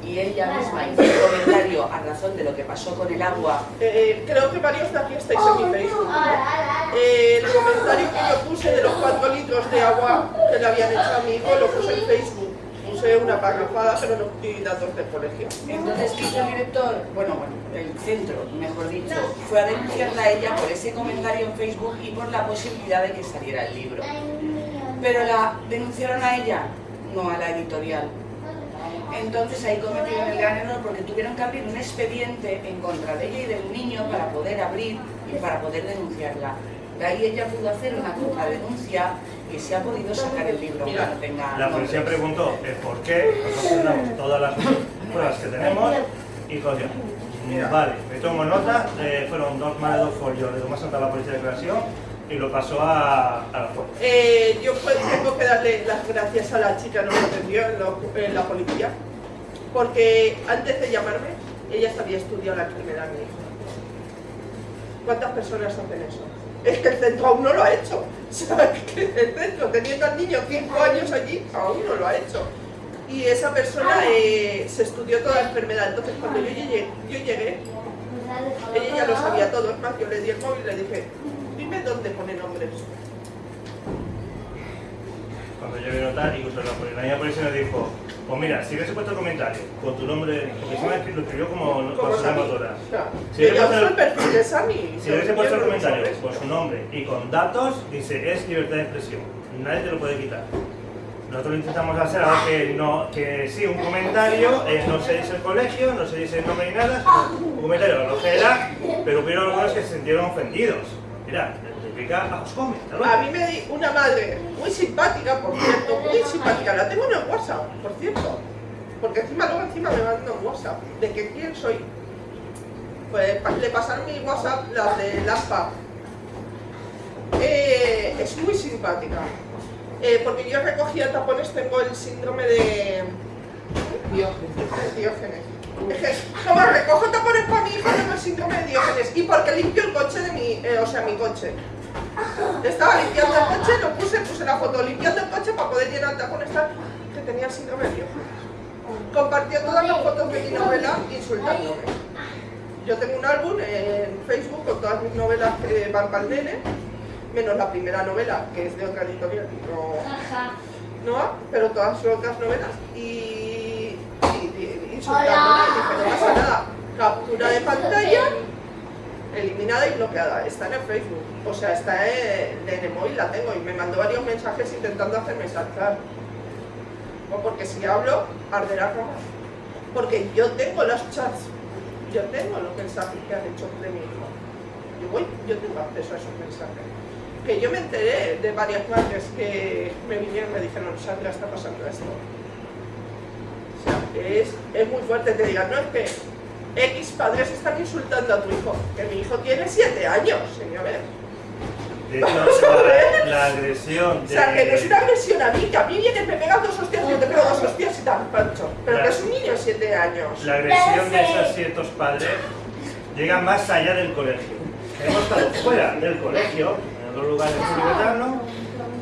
y ella misma hizo un comentario a razón de lo que pasó con el agua, Eh, creo que varios de aquí estáis en mi Facebook. Eh, el comentario que yo puse de los 4 litros de agua que le habían hecho a mi hijo lo puse en Facebook. Puse una parrafada, pero no di datos del colegio. Entonces, ¿qué hizo el director? Bueno, bueno, el centro, mejor dicho, fue a denunciarla a ella por ese comentario en Facebook y por la posibilidad de que saliera el libro. Pero la denunciaron a ella, no a la editorial. Entonces ahí cometieron el gran error porque tuvieron que abrir un expediente en contra de ella y del niño para poder abrir y para poder denunciarla. De ahí ella pudo hacer una contradenuncia y se ha podido sacar el libro Mira, cuando tenga La policía nombres. preguntó el por qué, nosotros damos todas las pruebas que tenemos y cogió. Vale, me tomo nota, eh, fueron dos más de dos folios, le tomó a la policía de declaración y lo pasó a, a la fuerza. Eh, yo pues, tengo que darle las gracias a la chica que nos atendió en, lo- en la policía, porque antes de llamarme, ella se había estudiado la enfermedad de mi hijo. ¿Cuántas personas hacen eso? Es que el centro aún no lo ha hecho. (laughs) O sea, que el centro, teniendo al niño 5 años allí, aún no lo ha hecho. Y esa persona eh, se estudió toda la enfermedad. Entonces, cuando yo llegué, yo llegué ella ya lo sabía todo, es más, yo le di el móvil y le dije, dime dónde pone nombres. Cuando yo vi notar, incluso la la policía nos dijo, pues mira, si hubiese puesto el comentario con tu nombre, porque se me lo escribió como Sami. motora. Si hubiese puesto el- comentario con su nombre y con datos, dice es libertad de expresión. Nadie te lo puede quitar. Nosotros lo intentamos hacer algo que no, que sí, un comentario, eh, no se dice el colegio, no se dice el nombre ni nada, un comentario lo que era, pero hubo algunos que se sintieron ofendidos. Mira, a los mí me di una madre muy simpática, por cierto, muy simpática. La tengo en el WhatsApp, por cierto. Porque encima luego encima me mandan un WhatsApp de que quién soy. Pues le pasaron mi WhatsApp las de Lampa. Eh, es muy simpática. Eh, porque yo recogía tapones, tengo el síndrome de Diógenes. Diógenes. Como recojo tapones para mi hijo, tengo el síndrome de Diógenes. Y porque limpio el coche de mi, eh, o sea, mi coche. Estaba limpiando el coche, lo puse, puse la foto limpiando el coche para poder llenar tapones tal, que tenía el síndrome de. Compartió todas las fotos de mi novela insultándome. Yo tengo un álbum en Facebook con todas mis novelas que van para el nene, menos la primera novela, que es de otra editorial, no, no, pero todas son otras novelas, y, y, y insultándome, y dije, no pasa nada, captura de pantalla, eliminada y bloqueada, está en el Facebook, o sea, está en, el móvil, la tengo, y me mandó varios mensajes intentando hacerme saltar, o porque si hablo, arderá como, porque yo tengo los chats, yo tengo los mensajes que han hecho de mi hijo, yo voy, yo tengo acceso a esos mensajes que yo me enteré de varias madres que me vinieron y me dijeron, Sandra, está pasando esto. O sea, es, es muy fuerte, te digan, no es que X padres están insultando a tu hijo, que mi hijo tiene 7 años, señores. De hecho, la, la agresión O de... sea, que no es una agresión a mí, que a mí viene, me pegas dos hostias y yo te pego dos hostias y te pancho. Pero que es un niño de 7 años. La agresión de esos ciertos padres llega más allá del colegio. Hemos estado fuera del colegio, en otros lugares tibetanos,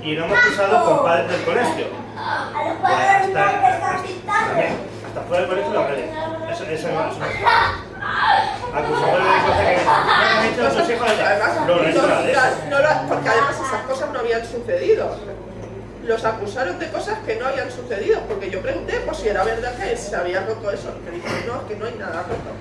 y lo hemos cruzado con padres del colegio. A los Hasta, no están hasta, pintando. también, hasta fuera del colegio lo. Eso, eso no es (laughs) Acusadores de cosas que no Además, no- no porque además esas cosas no habían sucedido. Los acusaron de cosas que no habían sucedido, porque yo pregunté por si era verdad que se había roto eso. Me dijeron, no, es que no hay nada roto.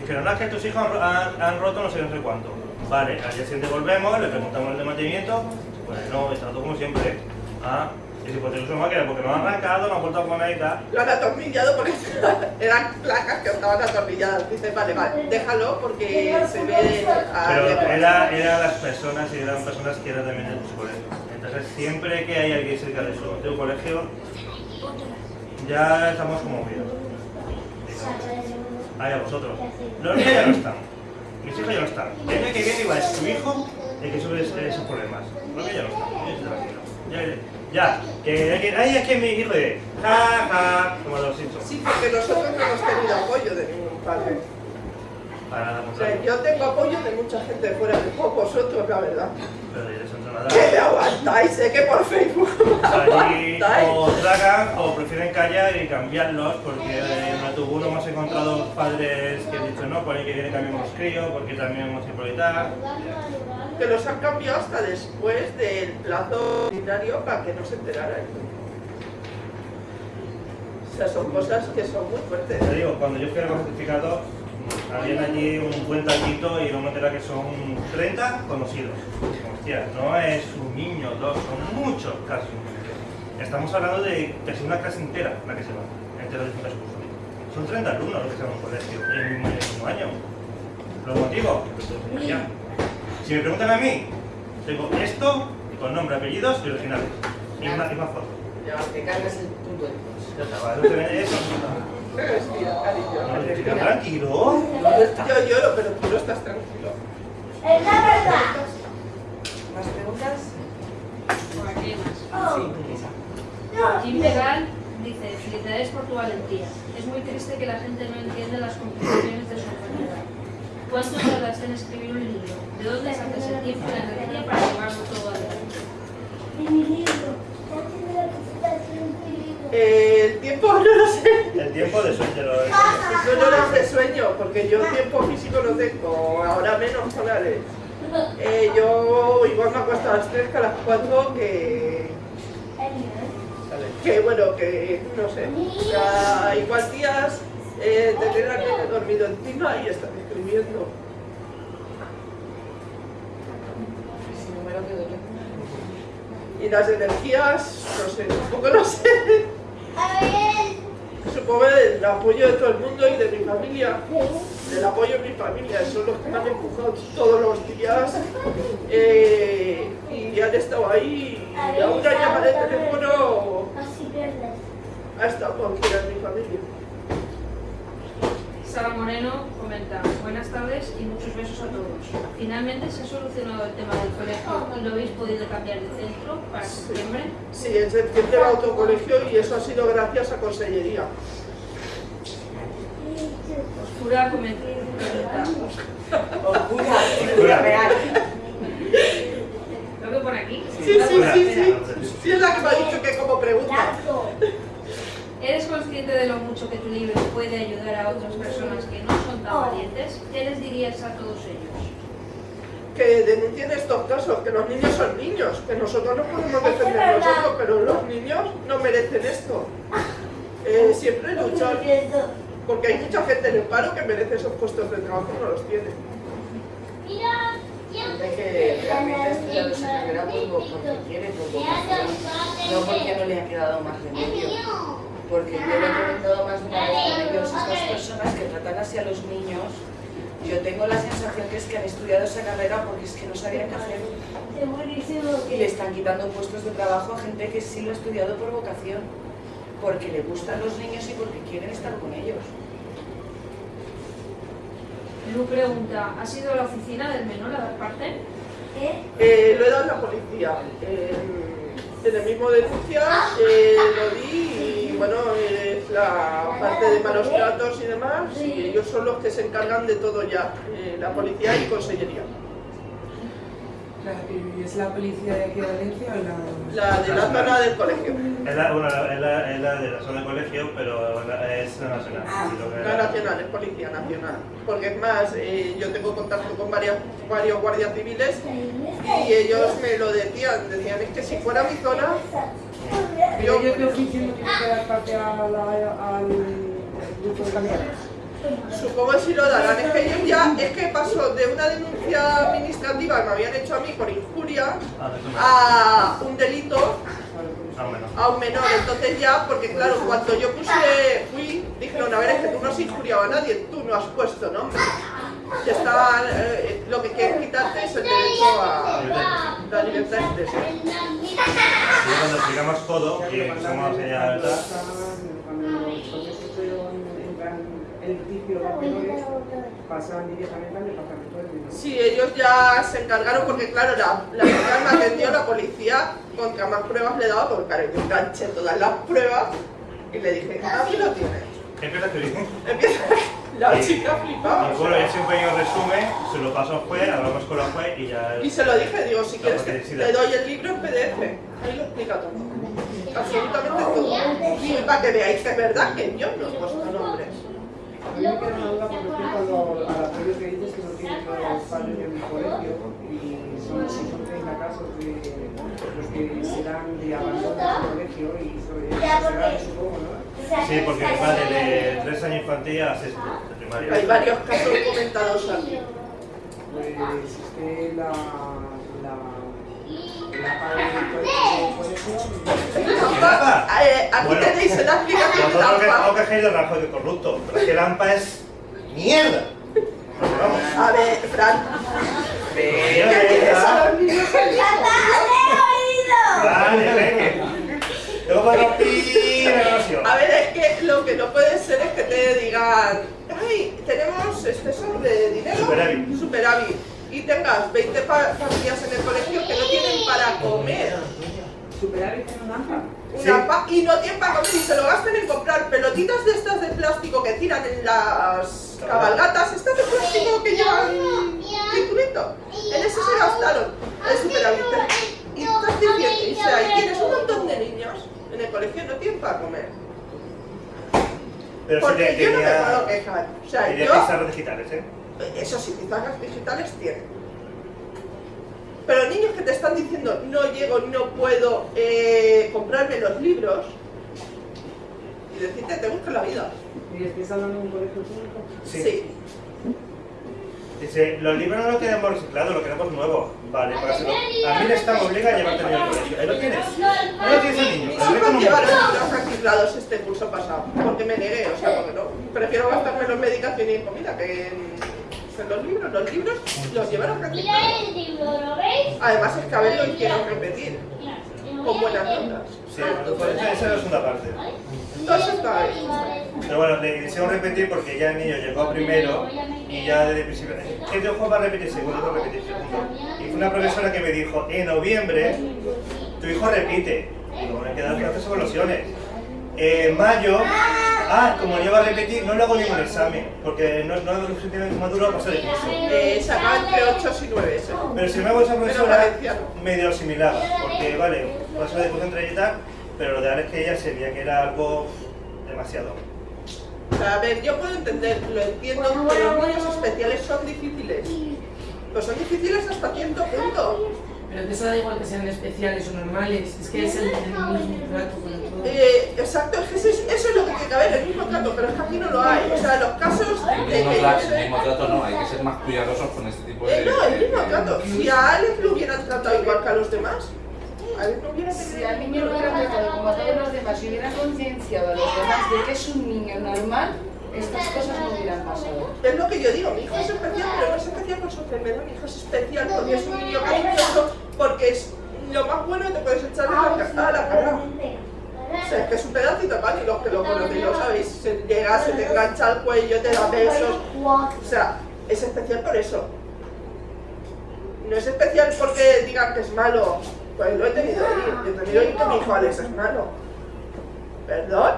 Dijeron, no, es que tus hijos han, han roto no sé, no sé cuánto. Vale, al día siguiente volvemos, le preguntamos el de mantenimiento, pues no, está todo como siempre. Ah, y si pues una máquina porque no han arrancado, no han vuelto a poner y tal. Lo han atornillado porque (laughs) eran placas que estaban atornilladas. Dice, vale, vale, déjalo porque se ve a Pero leguas". era, eran las personas y eran personas que eran también de tus colegios. Entonces siempre que hay alguien cerca de su, colegio, ya estamos como miedo. Ahí a vosotros. Los niños ya no están. Mis hijos ya no están. El año que viene igual es tu hijo el que sube esos problemas. Los niños ya no están. Ya, ya, que que, es que hijo de ja, ja, como los Simpsons. Sí, porque nosotros no hemos tenido apoyo de ningún padre. Para la O sea, contraria. yo tengo apoyo de mucha gente de fuera de vosotros, la verdad. Pero. Que me aguantáis, sé que por Facebook Allí o tragan o prefieren callar y cambiarlos porque en autobús hemos encontrado padres que han dicho no, por ahí que viene cambiamos crío porque también hemos tal. Que los han cambiado hasta después del plazo ordinario para que no se enteraran. O sea, son cosas que son muy fuertes. Te digo, cuando yo fui al certificado, habían allí un buen tallito y me entera que son 30 conocidos. Hostia, no es un niño, dos, son muchos casi. Estamos hablando de casi una clase entera la que se va, entera de distintas cursos. Son 30 alumnos los que se van a un colegio en un mismo año. ¿Los motivos? Ya. Si me preguntan a mí, Tengo esto, con nombre, apellidos y originales. Y una, y una foto. Ya, te cargas el punto de eso. Respira, cariño. Respira, Respira. tranquilo. Yo lloro, pero tú no estás tranquilo. Es la verdad. ¿Más preguntas? Por aquí más. Oh. Sí, esa. Jim Legal dice, felicidades por tu valentía. Es muy triste que la gente no entienda las complicaciones de su enfermedad. ¿Cuánto tardaste en escribir un libro? ¿De dónde sacas el tiempo y la energía para llevarlo todo adelante? En mi libro. Ya tiene la presentación de mi libro. Eh, el tiempo (laughs) no lo sé. El tiempo de sueño lo es. Yo no lo sé sueño, porque yo tiempo físico no tengo, ahora menos solares. Eh, yo igual me acuesto a las 3 que a las 4 que, que bueno, que no sé. O sea, igual días eh, tener al nene dormido encima y estar escribiendo. Que. Y las energías, no sé, tampoco lo sé. Supongo el apoyo de todo el mundo y de mi familia. El apoyo de mi familia, son los que me han empujado todos los días eh, y han estado ahí. Y a una llamada de teléfono ha estado cualquiera de mi familia. Sara Moreno comenta, buenas tardes y muchos besos a todos. Finalmente se ha solucionado el tema del colegio y lo habéis podido cambiar de centro para septiembre. Sí, en septiembre va otro colegio y eso ha sido gracias a Consellería. Oscura comenta, Oscura, oscura real. ¿lo veo por aquí? Sí, sí, sí, sí. Sí, es la que me ha dicho que como pregunta. Gato. ¿Eres consciente de lo mucho que tu libro puede ayudar a otras personas que no son tan valientes? ¿Qué les dirías a todos ellos? Que denuncien estos casos, que los niños son niños, que nosotros no podemos defender nosotros, pero los niños no merecen esto. (laughs) Eh, siempre luchar, porque hay mucha gente en el paro que merece esos puestos de trabajo y no los tiene. Mira. Gente que realmente ha estudiado esa carrera por, porque quiere, por vocación, no porque no le ha quedado más remedio. Porque yo lo he comentado más de una vez con ellos, estas personas que tratan así a los niños, yo tengo la sensación que es que han estudiado esa carrera porque es que no sabían qué hacer y le están quitando puestos de trabajo a gente que sí lo ha estudiado por vocación, porque le gustan los niños y porque quieren estar con ellos. Lu pregunta, ¿has ido a la oficina del menor a dar parte? ¿Qué? Eh, lo he dado a la policía. En, en el mismo denuncia eh, lo di y bueno, es la parte de malos tratos y demás y ellos son los que se encargan de todo ya, eh, la policía y consellería. ¿Y es la policía de aquí de Valencia o la...? La de la zona del colegio. Es la, bueno, es la, es la de la zona de colegio, pero es la nacional. Que- La nacional, es policía nacional. Porque es más, eh, yo tengo contacto con varias, varios guardias civiles y ellos me lo decían, decían, es que si fuera mi zona, yo... ¿Ellos de oficio no tienen que dar parte a la- al grupo de camiones? Supongo que sí lo darán. Es que ellos ya, es que pasó de una denuncia administrativa que me habían hecho a mí por injuria Ah, a un delito a un menor. Entonces ya, porque claro, cuando yo puse, fui, dijeron, a ver, es que tú no has injuriado a nadie, tú no has puesto nombre. Ya está, eh, lo que quieren quitarte es el derecho a la libertad de expresión. Y cuando explicamos todo, que somos ella, Cuando los menores, pasan directamente al departamento del menor. Sí, ellos ya se encargaron porque claro, la, la chica me atendió la policía contra más pruebas le daba porque claro, yo enganché todas las pruebas y le dije, aquí lo tienes. Empieza a escribir. Empieza la chica flipaba. Y bueno, ya siempre hay un resumen, se lo paso al juez, hablamos con la juez y ya... Y se lo dije, digo, si quieres que te doy el libro en PDF. Ahí lo explica todo. Absolutamente todo. Y para que veáis que es verdad que yo no he puesto nombres. A mí me queda una duda con respecto a al apoyo que dices que no tienen los padres en el colegio y son, son 30 casos de los que se dan de abandono del colegio y sobre porque- supongo, ¿no? Sí, porque va de 3 años infantil a 6 de primaria. Hay varios casos documentados aquí. Pues existe la... aquí Bueno, tenéis la explicación de Nosotros que la no quejéis del rajo de corrupto, pero es que Lampa es mierda. Vamos. A ver, Fran, Espera. Eso a los niños Vale, venga. Pi la grabación. A ver, es que lo que no puede ser es que te digan, ay, tenemos exceso de dinero, Superávit. superávit", y tengas 20 pa- familias en el colegio que no tienen para comer. Superávit en naranja. Una pa- y no tienen para comer y se lo gastan en comprar pelotitas de estas de plástico que tiran en las cabalgatas, estas de plástico que llevan circulito. En eso se gastaron el superávit. Y estás diciendo, o sea, y tienes un montón de niños en el colegio que no tienen para comer. Pero Porque que yo no me puedo tenía, quejar. O sea, tenía yo, pizarras digitales, ¿eh? Eso sí, pizarras digitales tienen. Pero niños que te están diciendo, no llego, no puedo eh, comprarme los libros, y decirte, te busco la vida. ¿Y estáis hablando de un colegio público? Sí. Dice, los libros no los queremos reciclados, los queremos nuevos. Vale, págaselo. A mí me obliga a llevarte al colegio. Ahí lo tienes. Ahí lo tienes el niño. El hijos no llevaron muere. libros reciclados este curso pasado, porque me negué, o sea, porque no. Prefiero gastármelo en medicación y en comida que en, los libros. Los libros los llevaron reciclados. Además es que a ver lo hicieron repetir, con buenas notas. Sí, pues esa, es la segunda parte. Entonces está ahí. Pero bueno, le hicieron repetir porque ya el niño llegó primero y ya desde el principio. ¿Qué juego va a repetir segundo? Va a repetir segundo. Y fue una profesora que me dijo: En noviembre, tu hijo repite. Digo, me quedan clases evaluaciones. En mayo, ah, como yo va a repetir, no le hago ningún examen porque no, no es lo suficientemente maduro para pasar el curso. Eh, sacaba entre 8 y 9 ese. Pero si me hago esa profesora, medio asimilaba, porque vale, paso de entre y tal, pero lo de ahora es que ella se veía que era algo demasiado. O sea, a ver, yo puedo entender, lo entiendo, pero los niños especiales son difíciles. Pues son difíciles hasta cierto punto. Pero que eso da igual que sean especiales o normales, es que es el, el mismo trato con el todo. Eh, exacto, es que eso es, eso es lo que tiene que haber, el mismo trato, pero es que aquí no lo hay. O sea, los casos de El que mismo, trato, sé- el mismo trato no, hay que ser más cuidadosos con este tipo de... Eh, no, el mismo trato. Si a Alex lo hubieran tratado igual que a los demás, Alex no hubiera Si al niño lo hubieran tratado como a todos los demás y hubieran concienciado a los demás de que es un niño normal, estas cosas no hubieran pasado. Es lo que yo digo, mi hijo es especial, pero no es especial por su enfermedad, mi hijo es especial porque es un niño cariñoso, porque es lo más bueno que te puedes echarle a la, a la cara. O sea, es que es un pedacito pan y los que lo conocéis lo sabéis, se llega, se te engancha al cuello, te da besos, o sea, es especial por eso. No es especial porque digan que es malo, pues lo he tenido ahí, yo he tenido ahí que mi hijo Alex es malo. ¿Perdón?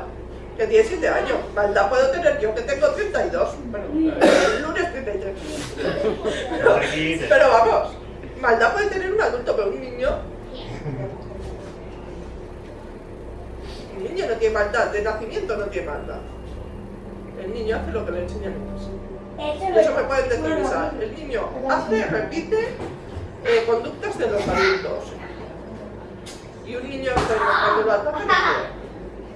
Que tiene 7 años, maldad puedo tener yo que tengo 32, bueno, el lunes 33. Pero, vamos, maldad puede tener un adulto, pero un niño... Un niño no tiene maldad, de nacimiento no tiene maldad. El niño hace lo que le enseñan. Eso me pueden Isa. El niño hace, repite eh, conductas de los adultos. Y un niño cuando lo ataca no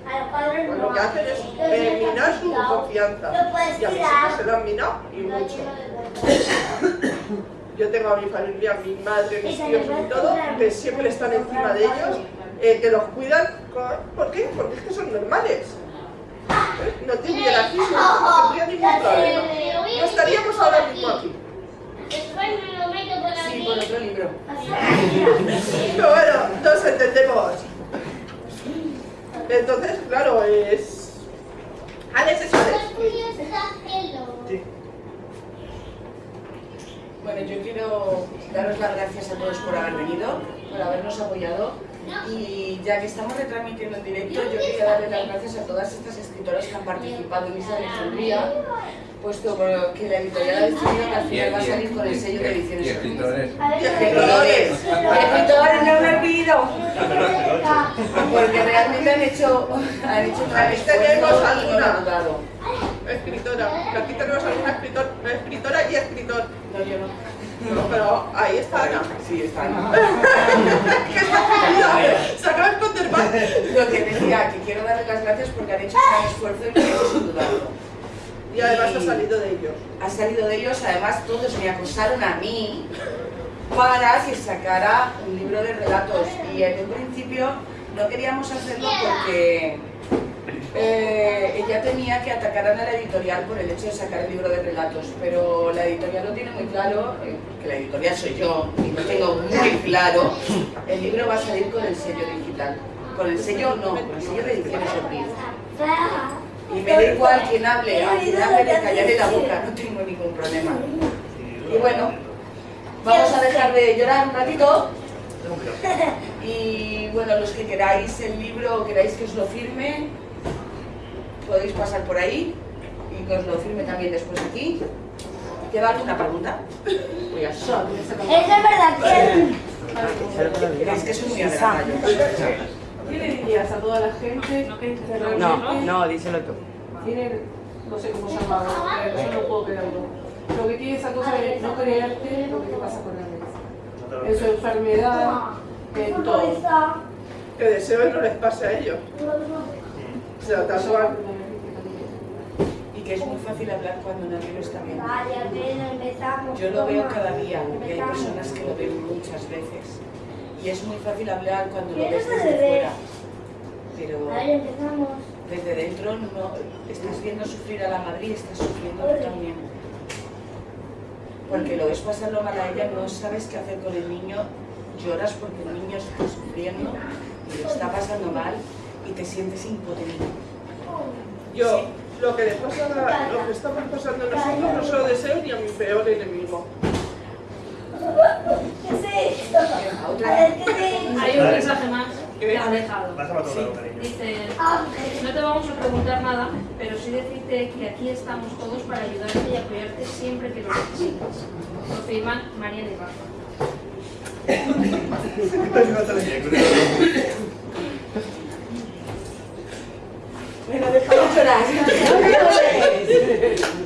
Pues lo que hacen es minar su confianza. Y a mis hijos se lo han minado y mucho. (coughs) Yo tengo a mi familia, a mi madre, mis tíos y todo, que siempre están encima de ellos, eh, que los cuidan. con- ¿Por qué? Porque es que son normales. ¿Eh? No tendría aquí, no tendría ningún problema. No estaríamos ahora mismo aquí. Sí, por otro libro. (laughs) Pero bueno, nos entendemos. Entonces, claro, es... Alex es Alex. Sí. Bueno, yo quiero daros las gracias a todos por haber venido, por habernos apoyado y ya que estamos retransmitiendo en directo, yo quería darle las gracias a todas estas escritoras que han participado en esta lecturía, puesto que la editorial ha decidido que al final va a salir con el sello de y ediciones escritores. Y Escritores, escritores no me pido, porque realmente han hecho, han hecho un gran Ahí tenemos esfuerzo y alguna. no lo han dudado. Escritora. Que aquí tenemos alguna escritor, escritora y escritor. No, yo no. No, pero ahí está Ana. Sí, está. (laughs) que está. Se acaba de esconder más. Lo que decía, que quiero darle las gracias porque han hecho un gran esfuerzo y hecho sin dudarlo. Y además ha salido de ellos. Ha salido de ellos, además todos me acosaron a mí para que sacara un libro de relatos. Y en un principio no queríamos hacerlo porque eh, ella ya temía que atacaran a la editorial por el hecho de sacar el libro de relatos, pero la editorial lo tiene muy claro, eh, que la editorial soy yo, y lo tengo muy claro, el libro va a salir con el sello digital. Con el sello no, con el sello de ediciones Ortiz. Y me da igual quien hable, a quien hable le callaré la boca, no tengo ningún problema. Y bueno, vamos a dejar de llorar un ratito. Y bueno, los que queráis el libro queráis que os lo firme, podéis pasar por ahí y que os lo firme también después aquí. ¿Queda alguna pregunta? Voy a es verdad que... ¿Creéis que soy muy adelantada? ¿Qué le dirías a toda la gente? No, no, díselo tú. Tiene, no sé cómo llamarlo, yo no puedo creerlo. Lo que tiene esa cosa de no creerte lo que te pasa con la mente. En su enfermedad, en todo. Que deseo que no les pase a ellos. Y que es muy fácil hablar cuando nadie lo está viendo. Yo lo veo cada día y hay personas que lo ven muchas veces. Y es muy fácil hablar cuando lo ves desde fuera. Pero desde dentro no estás viendo sufrir a la madre y estás sufriendo tú también. Porque lo ves pasarlo mal a ella, no sabes qué hacer con el niño, lloras porque el niño está sufriendo y lo está pasando mal y te sientes impotente. Yo, lo que le pasa a, lo que estamos pasando nosotros no se lo deseo ni a mi peor enemigo. ¿Qué sí? A ver, ¿qué sí? Hay un mensaje más que has dejado. Vas a matar a cariño. Dice, Ah, no te vamos a preguntar nada, pero sí decirte que aquí estamos todos para ayudarte y apoyarte siempre que lo necesites. Lo firman Mariana (laughs) y Rafa. (laughs) Bueno, deja de llorar. (laughs) (laughs)